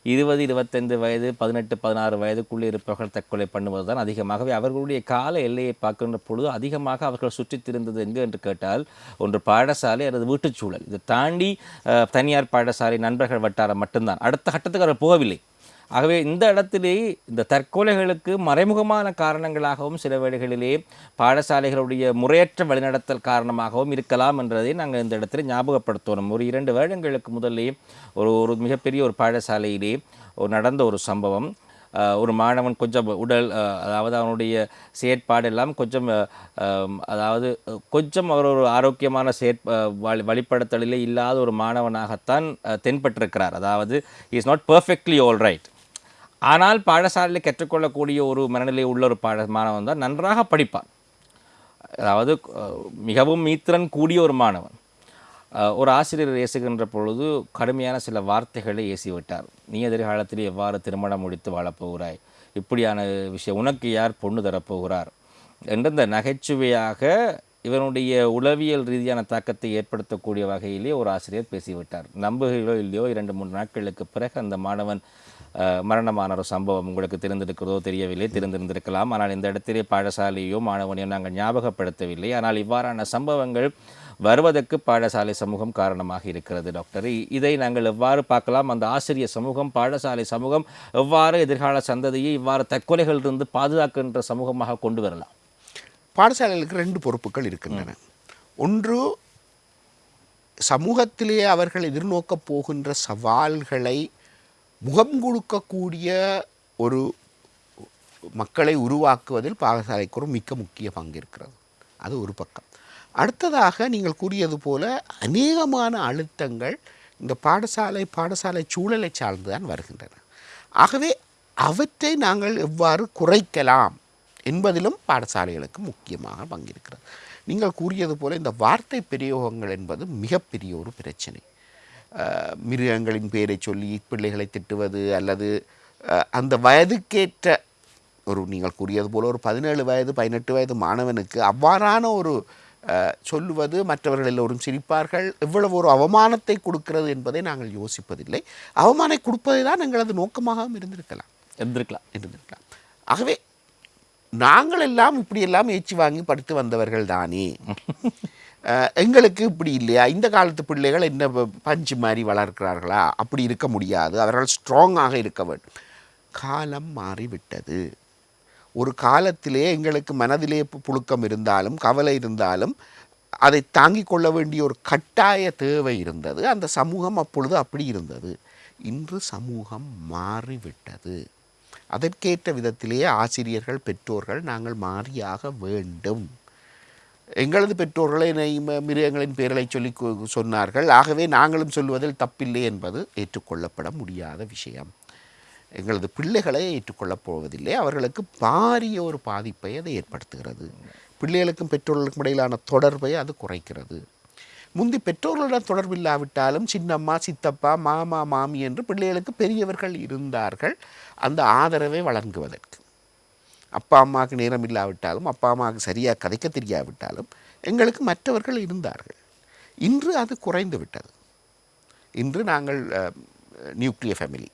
இருபது இருபத்தைந்து வயது பதினெட்டு பதினாறு வயதுக்குள்ளே இருப்பவர்கள் தற்கொலை பண்ணுவது தான் அதிகமாகவே அவர்களுடைய கால எல்லையை பார்க்கின்ற பொழுது அதிகமாக அவர்கள் சுற்றித் திருந்தது எங்கு என்று கேட்டால் ஒன்று பாடசாலை அல்லது வீட்டுச்சூழல் இதை தாண்டி தனியார் பாடசாலை நண்பர்கள் வட்டாரம் மட்டும்தான். அடுத்த கட்டத்துக்கு அவர் போகவில்லை. ஆகவே இந்த இடத்திலே இந்த தற்கொலைகளுக்கு மறைமுகமான காரணங்களாகவும் சில வேளைகளிலே பாடசாலைகளுடைய முறையற்ற வழிநடத்தல் காரணமாகவும் இருக்கலாம் என்றதை நாங்கள் இந்த இடத்துல ஞாபகப்படுத்தணும் ஒரு இரண்டு வருடங்களுக்கு முதல்லே ஒரு ஒரு மிகப்பெரிய ஒரு பாடசாலையிலே ஒரு நடந்த ஒரு சம்பவம். ஒரு மாணவன் கொஞ்சம் உடல் அதாவது அவனுடைய செயற்பாடு எல்லாம் கொஞ்சம் அதாவது கொஞ்சம் அவர் ஒரு ஆரோக்கியமான செயற் வழி வழிப்படுத்தலிலே இல்லாத ஒரு மாணவனாகத்தான் தென்பட்டிருக்கிறார். அதாவது is not perfectly all right ஆனால் பாடசாலையில் கற்றுக்கொள்ளக்கூடிய ஒரு மனநிலை உள்ள ஒரு பாட மாணவன் தான் நன்றாக படிப்பான். அதாவது மிகவும் மீத்திரன் கூடிய ஒரு மாணவன். ஒரு ஆசிரியர் ஏசுகின்ற பொழுது கடுமையான சில வார்த்தைகளை ஏசிவிட்டார். நீ எதிர்காலத்தில் எவ்வாறு திருமணம் முடித்து வாழப்போகிறாய்? இப்படியான விஷயம் உனக்கு யார் பொண்ணு தரப்போகிறார்? என்ற இந்த நகைச்சுவையாக இவனுடைய உளவியல் ரீதியான தாக்கத்தை ஏற்படுத்தக்கூடிய வகையிலே ஒரு ஆசிரியர் பேசிவிட்டார். நம்புகிறோ இல்லையோ இரண்டு மூன்று நாட்களுக்கு பிறகு அந்த மாணவன் மரணமான ஒரு சம்பவம் உங்களுக்கு தெரிந்திருக்கிறதோ தெரியவில்லை தெரிந்திருந்திருக்கலாம். ஆனால் இந்த இடத்திலே பாடசாலையோ மாணவனையோ நாங்கள் ஞாபகப்படுத்தவில்லை. ஆனால் இவ்வாறான சம்பவங்கள் வருவதற்கு பாடசாலை சமூகம் காரணமாக இருக்கிறது டாக்டர். இதை நாங்கள் எவ்வாறு பார்க்கலாம்? அந்த ஆசிரியர் சமூகம் பாடசாலை சமூகம் எவ்வாறு எதிர்கால சந்ததியை இவ்வாறு தற்கொலைகளிலிருந்து பாதுகாக்கின்ற சமூகமாக கொண்டு வரலாம்? பாடசாலைகளுக்கு ரெண்டு பொறுப்புகள் இருக்கின்றன. ஒன்று சமூகத்திலே அவர்கள் எதிர்நோக்கப் போகின்ற சவால்களை முகம் கொடுக்கக்கூடிய ஒரு மக்களை உருவாக்குவதில் பாடசாலைக்கு ஒரு மிக்க முக்கிய பங்கு இருக்கிறது அது ஒரு பக்கம். அடுத்ததாக நீங்கள் கூறியது போல அநேகமான அழுத்தங்கள் இந்த பாடசாலை பாடசாலை சூழலை சார்ந்துதான் வருகின்றன. ஆகவே அவற்றை நாங்கள் எவ்வாறு குறைக்கலாம் என்பதிலும் பாடசாலைகளுக்கு முக்கியமாக பங்கிருக்கிறது. நீங்கள் கூறியது போல இந்த வார்த்தை பிரயோகங்கள் என்பது மிகப்பெரிய ஒரு பிரச்சனை. மிருகங்களின் பெயரை சொல்லி பிள்ளைகளை திட்டுவது அல்லது அந்த வயதுக்கேற்ற ஒரு நீங்கள் கூறியது போல ஒரு பதினேழு வயது பதினெட்டு வயது மாணவனுக்கு அவ்வாறான ஒரு சொல்லுவது மற்றவர்கள் எல்லோரும் சிரிப்பார்கள். எவ்வளவு ஒரு அவமானத்தை கொடுக்கிறது என்பதை நாங்கள் யோசிப்பதில்லை. அவமானம் கொடுப்பதை தான் எங்களது நோக்கமாகவும் இருந்திருக்கலாம். இருந்திருக்கலாம். இருந்திருக்கலாம். ஆகவே நாங்கள் எல்லாம் இப்படியெல்லாம் ஏச்சி வாங்கி படித்து வந்தவர்கள் தானே? எங்களுக்கு இப்படி இல்லையா? இந்த காலத்து பிள்ளைகள் என்ன ப- பஞ்சு மாதிரி வளர்க்கிறார்களா? அப்படி இருக்க முடியாது. அவர்கள் ஸ்ட்ராங்காக இருக்க வேண்டும். காலம் மாறிவிட்டது. ஒரு காலத்திலே எங்களுக்கு மனதிலே பு- புழுக்கம் இருந்தாலும் கவலை இருந்தாலும் அதை தாங்கிக் கொள்ள வேண்டிய ஒரு கட்டாய தேவை இருந்தது. அந்த சமூகம் அப்பொழுது அப்படி இருந்தது. இன்று சமூகம் மாறிவிட்டது. அதற்கேற்ற விதத்திலேயே ஆசிரியர்கள் பெற்றோர்கள் நாங்கள் மாறியாக வேண்டும். எங்களது பெற்றோர்களை மிருகங்களின் பேரலை சொல்லி சொன்னார்கள். ஆகவே நாங்களும் சொல்வதில் தப்பில்லை என்பது ஏற்றுக்கொள்ளப்பட முடியாத விஷயம். எங்களது பிள்ளைகளை ஏற்றுக்கொள்ளப் போவதில்லை. அவர்களுக்கு பாரிய ஒரு பாதிப்பை அது ஏற்படுத்துகிறது. பிள்ளைகளுக்கும் பெற்றோர்களுக்கும் இடையிலான தொடர்பை அது குறைக்கிறது. முந்தி பெற்றோர்களுடன் தொடர்பில்லாவிட்டாலும் சின்னம்மா சித்தப்பா மாமா மாமி என்று பிள்ளைகளுக்கு பெரியவர்கள் இருந்தார்கள். அந்த ஆதரவை வழங்குவதற்கு. அப்பா அம்மாவுக்கு நேரம் இல்லாவிட்டாலும் அப்பா அம்மாவுக்கு சரியாக கதைக்க தெரியாவிட்டாலும் எங்களுக்கு மற்றவர்கள் இருந்தார்கள். இன்று அது குறைந்து விட்டது. இன்று நாங்கள் நியூக்ளியர் ஃபேமிலி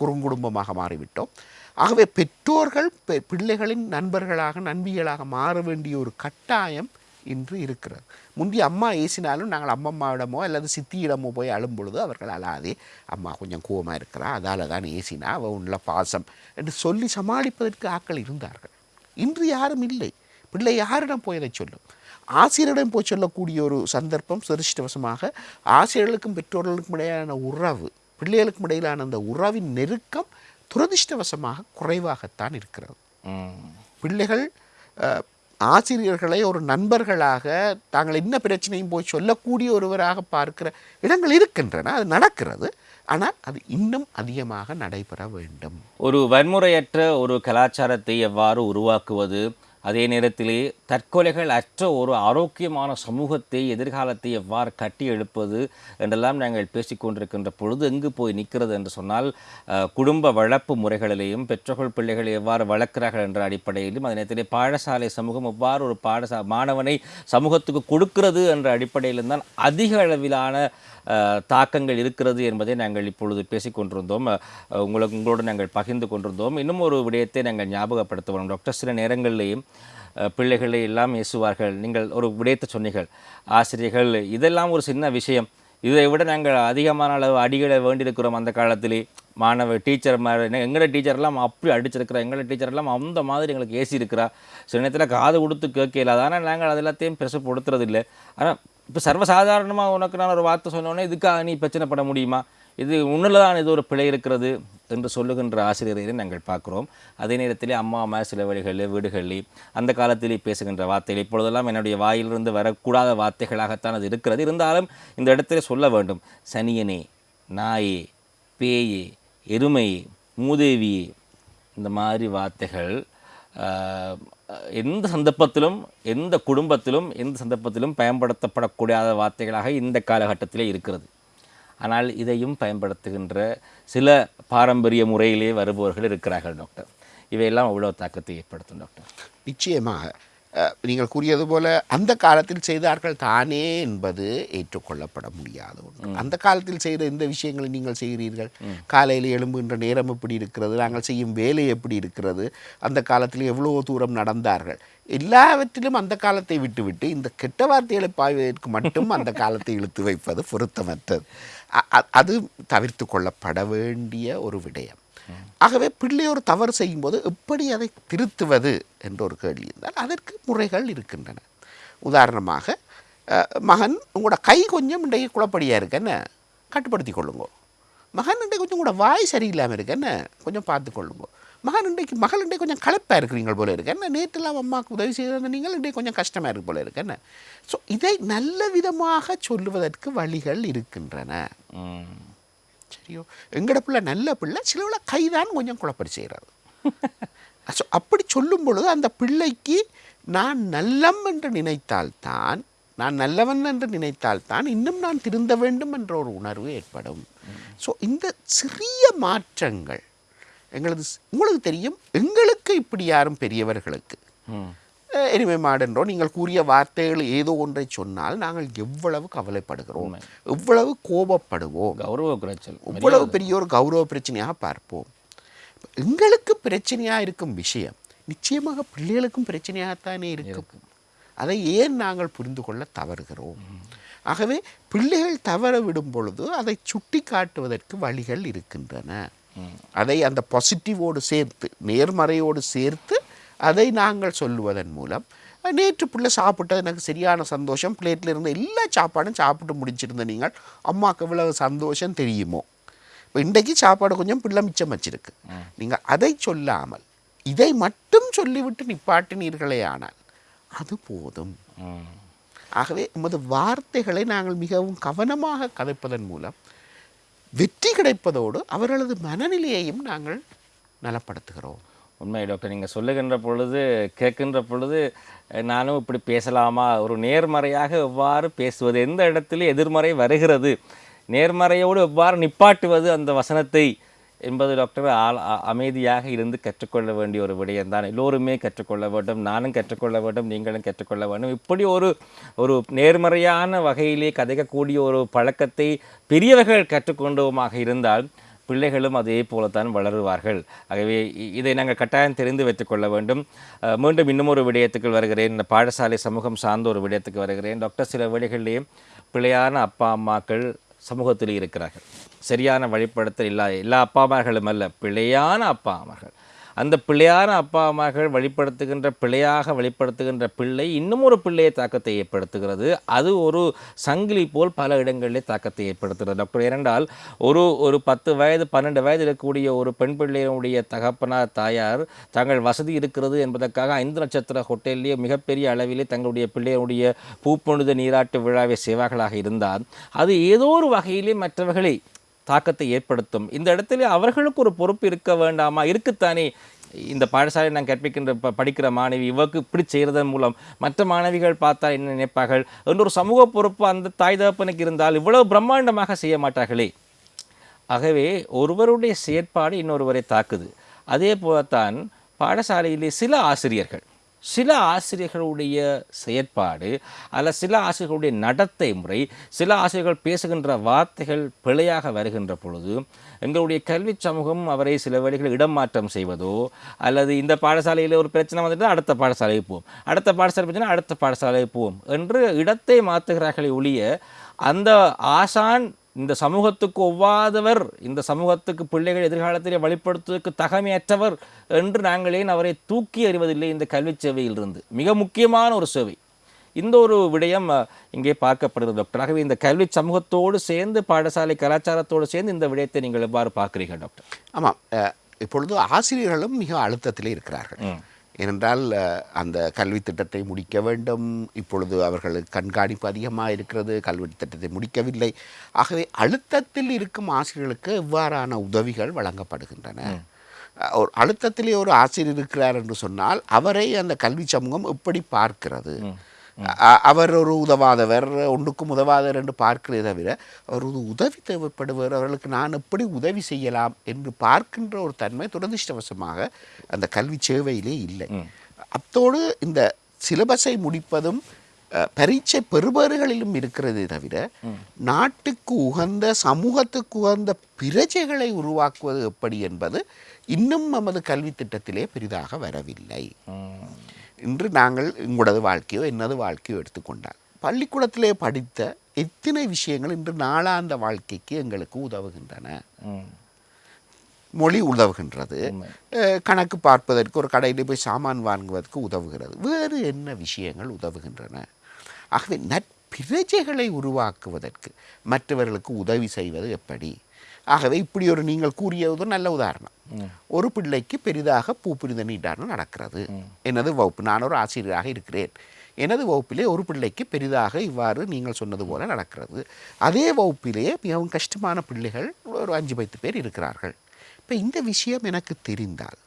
குறுங்குடும்பமாக மாறிவிட்டோம். ஆகவே பெற்றோர்கள் பெ- பிள்ளைகளின் நண்பர்களாக நண்பிகளாக மாற வேண்டிய ஒரு கட்டாயம் இன்று இருக்கிறது. முந்தி அம்மா ஏசினாலும் நாங்கள் அம்மம்மாவிடமோ அல்லது சித்தியிடமோ போய் அழும் பொழுது அவர்கள் அழாதே. அம்மா கொஞ்சம் கோவமாக இருக்கிறா அதால தான் ஏசினா அவள் உள்ள பாசம் என்று சொல்லி சமாளிப்பதற்கு ஆட்கள் இருந்தார்கள். இன்று யாரும் இல்லை. பிள்ளை யாரிடம் போய் அதை சொல்லும்? ஆசிரியரிடம் போய் சொல்லக்கூடிய ஒரு சந்தர்ப்பம் சுரஷ்டவசமாக ஆசிரியர்களுக்கும் பெற்றோர்களுக்கும் இடையிலான உறவு பிள்ளைகளுக்கும் இடையிலான அந்த உறவின் நெருக்கம் துரதிர்ஷ்டவசமாக குறைவாகத்தான் இருக்கிறது. பிள்ளைகள் ஆசிரியர்களை ஒரு நண்பர்களாக தாங்கள் என்ன பிரச்சனையும் போய் சொல்லக்கூடிய ஒருவராக பார்க்கிற இடங்கள் இருக்கின்றன அது நடக்கிறது. ஆனால் அது இன்னும் அதிகமாக நடைபெற வேண்டும். ஒரு வன்முறையற்ற ஒரு கலாச்சாரத்தை எவ்வாறு உருவாக்குவது? அதே நேரத்திலே தற்கொலைகள் அற்ற ஒரு ஆரோக்கியமான சமூகத்தை எதிர்காலத்தை எவ்வாறு கட்டி எழுப்பது என்றெல்லாம் நாங்கள் பேசிக்கொண்டிருக்கின்ற பொழுது எங்கு போய் நிற்கிறது என்று சொன்னால் குடும்ப வளர்ப்பு முறைகளிலேயும் பெற்றோர்கள் பிள்ளைகளை எவ்வாறு வளர்க்கிறார்கள் என்ற அடிப்படையிலும் அதே நேரத்திலே பாடசாலை சமூகம் எவ்வாறு ஒரு பாடசா மாணவனை சமூகத்துக்கு கொடுக்கிறது என்ற அடிப்படையிலும் தான் அதிக அளவிலான தாக்கங்கள் இருக்கிறது என்பதை நாங்கள் இப்பொழுது பேசிக்கொண்டிருந்தோம் உங்களுக்கு உங்களோடு நாங்கள் பகிர்ந்து கொண்டிருந்தோம். இன்னும் ஒரு விடயத்தை நாங்கள் ஞாபகப்படுத்துவோம். டாக்டர் சில நேரங்களிலேயும் பிள்ளைகளை எல்லாம் ஏசுவார்கள். நீங்கள் ஒரு விடயத்தை சொன்னீர்கள். ஆசிரியர்கள் இதெல்லாம் ஒரு சின்ன விஷயம். இதை விட நாங்கள் அதிகமான அளவு அடிகளை வேண்டியிருக்கிறோம் அந்த காலத்திலே. மாணவ டீச்சர் மாதிரி எங்களோட டீச்சர்லாம் அப்படி அடிச்சிருக்கிறா எங்களோட டீச்சர்லாம் அந்த மாதிரி எங்களுக்கு ஏசி இருக்கிறா சில நேரத்தில் காது கொடுத்து கேட்கல. ஆனால் நாங்கள் அது எல்லாத்தையும் பெருசு கொடுத்துறதில்லை ஆனால் இப்போ சர்வசாதாரணமாக உனக்கு நான் ஒரு வார்த்தை சொன்னோன்னே இதுக்காக நீ பிரச்சனைப்பட முடியுமா? இது உன்னில் தான் இது ஒரு பிழை இருக்கிறது என்று சொல்லுகின்ற ஆசிரியரை நாங்கள் பார்க்குறோம். அதே நேரத்திலே அம்மா அம்மா சில வழிகளில் வீடுகளில் அந்த காலத்திலே பேசுகின்ற வார்த்தைகள் இப்பொழுதெல்லாம் என்னுடைய வாயிலிருந்து வரக்கூடாத வார்த்தைகளாகத்தான் அது இருக்கிறது. இருந்தாலும் இந்த இடத்துல சொல்ல வேண்டும். சனியனே நாயே பேயே எருமையே மூதேவியே இந்த மாதிரி வார்த்தைகள் எந்த சந்தர்ப்பத்திலும் எந்த குடும்பத்திலும் எந்த சந்தர்ப்பத்திலும் பயன்படுத்தப்படக்கூடாத வார்த்தைகளாக இந்த காலகட்டத்திலே இருக்கிறது. ஆனால் இதையும் பயன்படுத்துகின்ற சில பாரம்பரிய முறையிலே வருபவர்கள் இருக்கிறார்கள் டாக்டர். இவையெல்லாம் அவ்வளோ தாக்கத்தை ஏற்படுத்தும் டாக்டர். நிச்சயமாக. நீங்கள் கூறியது போல அந்த காலத்தில் செய்தார்கள் தானே என்பது ஏற்றுக்கொள்ளப்பட முடியாத ஒன்று. அந்த காலத்தில் செய்த இந்த விஷயங்களை நீங்கள் செய்கிறீர்கள். காலையில் எழும்புகின்ற நேரம் எப்படி இருக்கிறது? நாங்கள் செய்யும் வேலை எப்படி இருக்கிறது? அந்த காலத்தில் எவ்வளோ தூரம் நடந்தார்கள். எல்லாவற்றிலும் அந்த காலத்தை விட்டுவிட்டு இந்த கெட்ட வார்த்தைகளை பாய்வதற்கு மட்டும் அந்த காலத்தை இழுத்து வைப்பது பொருத்தமற்றது. அது தவிர்த்து கொள்ளப்பட வேண்டிய ஒரு விடயம். ஆகவே பிள்ளையோர் தவறு செய்யும்போது எப்படி அதை திருத்துவது என்ற ஒரு கேள்வி இருந்தால் அதற்கு முறைகள் இருக்கின்றன. உதாரணமாக மகன் உங்களோட கை கொஞ்சம் இன்றைக்கு குழப்படியாக இருக்கு கட்டுப்படுத்தி கொள்ளுங்கோ. மகன் இன்றைக்கு கொஞ்சம் கூட வாய் சரியில்லாமல் இருக்கன்னு கொஞ்சம் பார்த்து கொள்ளுங்கோ. மகன் இன்றைக்கு மகள் இன்றைக்கு கொஞ்சம் களைப்பாக இருக்கிறீங்க போல இருக்கேன் நேற்றுலாம் அம்மாவுக்கு உதவி செய்திருந்த நீங்கள் இன்றைக்கு கொஞ்சம் கஷ்டமாக இருக்கு போல இருக்கு ஸோ இதை நல்ல விதமாக சொல்லுவதற்கு வழிகள் இருக்கின்றன. சரியோ? எங்கட பிள்ளை நல்ல பிள்ளை சிலவுல கைதான் கொஞ்சம் குழப்படி செய்கிறது ஸோ அப்படி சொல்லும் பொழுது அந்த பிள்ளைக்கு நான் நல்லம் என்று நினைத்தால்தான் நான் நல்லவன் என்று நினைத்தால்தான் இன்னும் நான் திருந்த வேண்டும் என்ற ஒரு உணர்வு ஏற்படும். ஸோ இந்த சிறிய மாற்றங்கள் எங்களது உங்களுக்கு தெரியும் எங்களுக்கு இப்படி யாரும் பெரியவர்களுக்கு. ம். அஹ், எருமை மாடென்றோ நீங்கள் கூறிய வார்த்தைகள் ஏதோ ஒன்றை சொன்னால் நாங்கள் எவ்வளவு கவலைப்படுகிறோம். எவ்வளவு கோபப்படுவோம். கௌரவ குறைச்சல். இவ்வளவு பெரிய ஒரு கௌரவ பிரச்சனையாக பார்ப்போம். எங்களுக்கு பிரச்சனையாக இருக்கும் விஷயம் நிச்சயமாக பிள்ளைகளுக்கும் பிரச்சனையாகத்தானே இருக்கும். அதை ஏன் நாங்கள் புரிந்து கொள்ள தவறுகிறோம்? ஆகவே பிள்ளைகள் தவற விடும் பொழுது அதை சுட்டி காட்டுவதற்கு வழிகள் இருக்கின்றன. அதை அந்த பாசிட்டிவோடு சேர்த்து நேர்மறையோடு சேர்த்து அதை நாங்கள் சொல்லுவதன் மூலம் நேற்று பிள்ளை சாப்பிட்டது எனக்கு சரியான சந்தோஷம். பிளேட்டில் இருந்த எல்லா சாப்பாடும் சாப்பிட்டு முடிச்சிருந்த நீங்கள். அம்மாவுக்கு இவ்வளவு சந்தோஷம் தெரியுமோ? இப்போ இன்றைக்கு சாப்பாடு கொஞ்சம் பிள்ளை மிச்சம் வச்சிருக்கு. நீங்கள் அதை சொல்லாமல் இதை மட்டும் சொல்லிவிட்டு நிப்பாட்டினீர்களே ஆனால் அது போதும். ஆகவே எமது வார்த்தைகளை நாங்கள் மிகவும் கவனமாக கதைப்பதன் மூலம் வெற்றி கிடைப்பதோடு அவர்களது மனநிலையையும் நாங்கள் நலப்படுத்துகிறோம். உண்மை டாக்டர் நீங்கள் சொல்லுகின்ற பொழுது கேட்கின்ற பொழுது நானும் இப்படி பேசலாமா? ஒரு நேர்மறையாக எவ்வாறு பேசுவது? எந்த இடத்துல எதிர்மறை வருகிறது? நேர்மறையோடு எவ்வாறு நிப்பாட்டுவது அந்த வசனத்தை? என்பது டாக்டர் ஆள் அமைதியாக இருந்து கற்றுக்கொள்ள வேண்டிய ஒரு விடயம்தான் எல்லோருமே கற்றுக்கொள்ள வேண்டும். நானும் கற்றுக்கொள்ள வேண்டும். நீங்களும் கற்றுக்கொள்ள வேண்டும். இப்படி ஒரு ஒரு நேர்மறையான வகையிலே கதைக்கக்கூடிய ஒரு பழக்கத்தை பெரியவர்கள் கற்றுக்கொண்டோமாக இருந்தால் பிள்ளைகளும் அதே போலத்தான் வளருவார்கள். ஆகவே இதை நாங்கள் கட்டாயம் தெரிந்து வைத்துக்கொள்ள வேண்டும். மீண்டும் இன்னும் ஒரு விடயத்துக்கு வருகிறேன். இந்த பாடசாலை சமூகம் சார்ந்த ஒரு விடயத்துக்கு வருகிறேன். டாக்டர் சில வேளைகளிலே பிள்ளையான அப்பா அம்மாக்கள் சமூகத்தில் இருக்கிறார்கள். சரியான வழிபடுத்தல் இல்லா எல்லா அப்பா அம்மார்களும் அல்ல பிழையான அப்பா அம்மார்கள். அந்த பிள்ளையான அப்பா அம்மாக்கள் வழிப்படுத்துகின்ற பிள்ளையாக வழிப்படுத்துகின்ற பிள்ளை இன்னும் ஒரு பிள்ளையை தாக்கத்தை ஏற்படுத்துகிறது. அது ஒரு சங்கிலி போல் பல இடங்களிலே தாக்கத்தை ஏற்படுத்துகிறது. டாக்டர் ஏனென்றால் ஒரு ஒரு பத்து வயது பன்னெண்டு வயது இருக்கக்கூடிய ஒரு பெண் பிள்ளையினுடைய தகப்பனார் தாயார் தங்கள் வசதி இருக்கிறது என்பதற்காக ஐந்து நட்சத்திர ஹோட்டலிலே மிகப்பெரிய அளவிலே தங்களுடைய பிள்ளையினுடைய பூப்பொழுது நீராட்டு விழாவை செய்வார்களாக இருந்தால் அது ஏதோ ஒரு வகையிலே மற்றவர்களை தாக்கத்தை ஏற்படுத்தும். இந்த இடத்துல அவர்களுக்கு ஒரு பொறுப்பு இருக்க வேண்டாமா? இருக்குத்தானே? இந்த பாடசாலை நான் கற்பிக்கின்ற ப படிக்கிற மாணவி இவருக்கு இப்படி செய்கிறதன் மூலம் மற்ற மாணவிகள் பார்த்தா என்ன நினைப்பார்கள்? என்ற ஒரு சமூக பொறுப்பு அந்த தாய் தகப்பனுக்கு இருந்தால் இவ்வளவு பிரம்மாண்டமாக செய்ய மாட்டார்களே. ஆகவே ஒருவருடைய செயற்பாடு இன்னொருவரை தாக்குது. அதே போலத்தான் பாடசாலையிலே சில ஆசிரியர்கள் சில ஆசிரியர்களுடைய செயற்பாடு அல்ல சில ஆசிரியர்களுடைய நடத்தை முறை சில ஆசிரியர்கள் பேசுகின்ற வார்த்தைகள் பிழையாக வருகின்ற பொழுது எங்களுடைய கல்வி சமூகம் அவரை சில வழிகளில் இடம் மாற்றம் செய்வதோ அல்லது இந்த பாடசாலையில் ஒரு பிரச்சனை வந்துட்டு அடுத்த பாடசாலைக்கு போவோம். அடுத்த பாடசாலை பிரச்சனை அடுத்த பாடசாலைக்கு போவோம். என்று இடத்தை மாற்றுகிறார்களே ஒழிய அந்த ஆசான் இந்த சமூகத்துக்கு ஒவ்வாதவர் இந்த சமூகத்துக்கு பிள்ளைகள் எதிர்காலத்திலே வழிப்படுத்துவதற்கு தகமையற்றவர் என்று நாங்கள் ஏன் அவரை தூக்கி எறிவதில்லை? இந்த கல்விச் சேவையிலிருந்து. மிக முக்கியமான ஒரு சேவை. இந்த ஒரு விடயம் இங்கே பார்க்கப்படுகிறது டாக்டர். ஆகவே இந்த கல்வி சமூகத்தோடு சேர்ந்து பாடசாலை கலாச்சாரத்தோடு சேர்ந்து இந்த விடயத்தை நீங்கள் எவ்வாறு பார்க்கிறீர்கள் டாக்டர்? ஆமாம். இப்பொழுது ஆசிரியர்களும் மிக அழுத்தத்திலே இருக்கிறார்கள். ஏனென்றால் அந்த கல்வி திட்டத்தை முடிக்க வேண்டும். இப்பொழுது அவர்களுக்கு கண்காணிப்பு அதிகமாக இருக்கிறது கல்வி திட்டத்தை முடிக்கவில்லை. ஆகவே அழுத்தத்தில் இருக்கும் ஆசிரியர்களுக்கு எவ்வாறான உதவிகள் வழங்கப்படுகின்றன. ஒரு அழுத்தத்திலே ஒரு ஆசிரியர் இருக்கிறார் என்று சொன்னால் அவரை அந்த கல்வி சமூகம் எப்படி பார்க்கிறது. அவர் ஒரு உதவாதவர் ஒன்றுக்கும் உதவாதவர் என்று பார்க்கிறதே தவிர அவர் ஒரு உதவி தேவைப்படுவர் அவர்களுக்கு நான் எப்படி உதவி செய்யலாம் என்று பார்க்கின்ற ஒரு தன்மை துரதிர்ஷ்டவசமாக அந்த கல்வி சேவையிலே இல்லை. அத்தோடு இந்த சிலபஸை முடிப்பதும் பரீட்சை பெறுபவர்களிலும் இருக்கிறதே தவிர நாட்டுக்கு உகந்த சமூகத்துக்கு உகந்த பிரஜைகளை உருவாக்குவது எப்படி என்பது இன்னும் நமது கல்வி திட்டத்திலே பெரிதாக வரவில்லை. இன்று நாங்கள் உங்களது வாழ்க்கையோ என்னது வாழ்க்கையோ எடுத்துக்கொண்டால் பள்ளிக்கூடத்திலே படித்த எத்தனை விஷயங்கள் இன்று நாளாந்த வாழ்க்கைக்கு எங்களுக்கு உதவுகின்றன. மொழி உதவுகின்றது. கணக்கு பார்ப்பதற்கு ஒரு கடையில் போய் சாமான் வாங்குவதற்கு உதவுகிறது. வேறு என்ன விஷயங்கள் உதவுகின்றன? ஆகவே நற்பிரஜைகளை உருவாக்குவதற்கு மற்றவர்களுக்கு உதவி செய்வது எப்படி? ஆகவே இப்படி ஒரு நீங்கள் கூறியது ஒரு நல்ல உதாரணம். ஒரு பிள்ளைக்கு பெரிதாக பூப்புரித நீட்டானம் நடக்கிறது. எனது வகுப்பு நான் ஒரு ஆசிரியராக இருக்கிறேன். எனது வகுப்பிலே ஒரு பிள்ளைக்கு பெரிதாக இவ்வாறு நீங்கள் சொன்னது போல நடக்கிறது. அதே வகுப்பிலே மிகவும் கஷ்டமான பிள்ளைகள் ஒரு அஞ்சு பத்து பேர் இருக்கிறார்கள். இப்போ இந்த விஷயம் எனக்கு தெரிந்தால்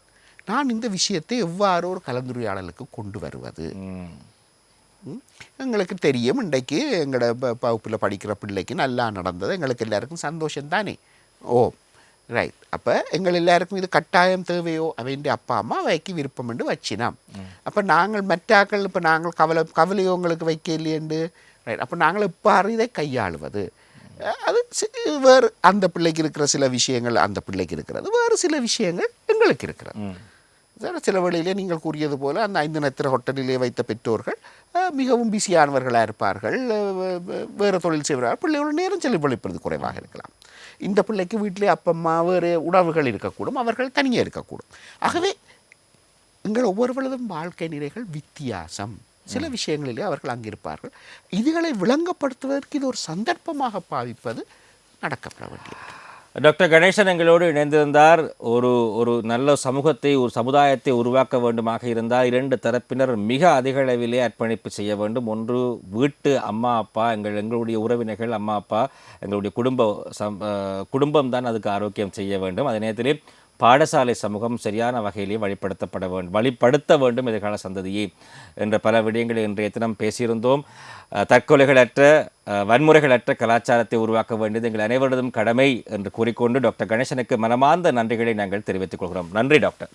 நான் இந்த விஷயத்தை எவ்வாறு ஒரு கலந்துரையாடலுக்கு கொண்டு வருவது? எங்களுக்கு தெரியும் இன்றைக்கு எங்களோட ப- வகுப்பில் படிக்கிற பிள்ளைக்கு நல்லா நடந்தது. எங்களுக்கு எல்லாருக்கும் சந்தோஷம் தானே ஓ ரைட் அப்போ எங்கள் எல்லாருக்கும் இது கட்டாயம் தேவையோ அவன் அப்பா அம்மா வைக்க விருப்பம் என்று வச்சினாம் அப்போ நாங்கள் மற்றாக்கள் இப்போ நாங்கள் கவலை கவலையோ உங்களுக்கு வைக்க இல்லையண்டு ரைட் அப்போ நாங்கள் எவ்வாறு இதை கையாளுவது அது சி- வேறு அந்த பிள்ளைக்கு இருக்கிற சில விஷயங்கள் அந்த பிள்ளைக்கு இருக்கிறது வேறு சில விஷயங்கள் எங்களுக்கு இருக்கிறது சில வேளையிலே நீங்கள் கூறியது போல அந்த ஐந்து நத்திர ஹோட்டலிலே வைத்த பெற்றோர்கள் மிகவும் பிஸியானவர்களாக இருப்பார்கள் வேறு தொழில் செய்வார்கள் பிள்ளைகளோட நேரம் செலவழிப்பது குறைவாக இருக்கலாம் இந்த பிள்ளைக்கு வீட்டிலே அப்பம்மா வேறு உணவுகள் இருக்கக்கூடும் அவர்கள் தனியாக இருக்கக்கூடும். ஆகவே எங்கள் ஒவ்வொருவரதும் வாழ்க்கை நிலைகள் வித்தியாசம். சில விஷயங்களிலே அவர்கள் அங்கிருப்பார்கள். இதுகளை விளங்கப்படுத்துவதற்கு இது ஒரு சந்தர்ப்பமாக பாவிப்பது நடக்கப்பட வேண்டியது. டாக்டர் கணேசன் எங்களோடு இணைந்திருந்தார். ஒரு ஒரு நல்ல சமூகத்தை ஒரு சமுதாயத்தை உருவாக்க வேண்டுமாக இருந்தால் இரண்டு தரப்பினர் மிக அதிக அளவிலே அர்ப்பணிப்பு செய்ய வேண்டும். ஒன்று வீட்டு அம்மா அப்பா எங்கள் எங்களுடைய உறவினர்கள் அம்மா அப்பா எங்களுடைய குடும்ப சம் குடும்பம் தான் அதுக்கு ஆரோக்கியம் செய்ய வேண்டும். அதே நேரத்திலே பாடசாலை சமூகம் சரியான வகையிலே வழிப்படுத்தப்பட வேண்டும் வழிப்படுத்த வேண்டும் எதிர்கால சந்ததியை என்ற பல விடயங்களை இன்றைய தினம் பேசியிருந்தோம். தற்கொலைகளற்ற வன்முறைகளற்ற கலாச்சாரத்தை உருவாக்க வேண்டியது எங்கள் அனைவரதும் கடமை என்று கூறிக்கொண்டு டாக்டர் கணேசனுக்கு மனமார்ந்த நன்றிகளை நாங்கள் தெரிவித்துக் கொள்கிறோம். நன்றி டாக்டர்.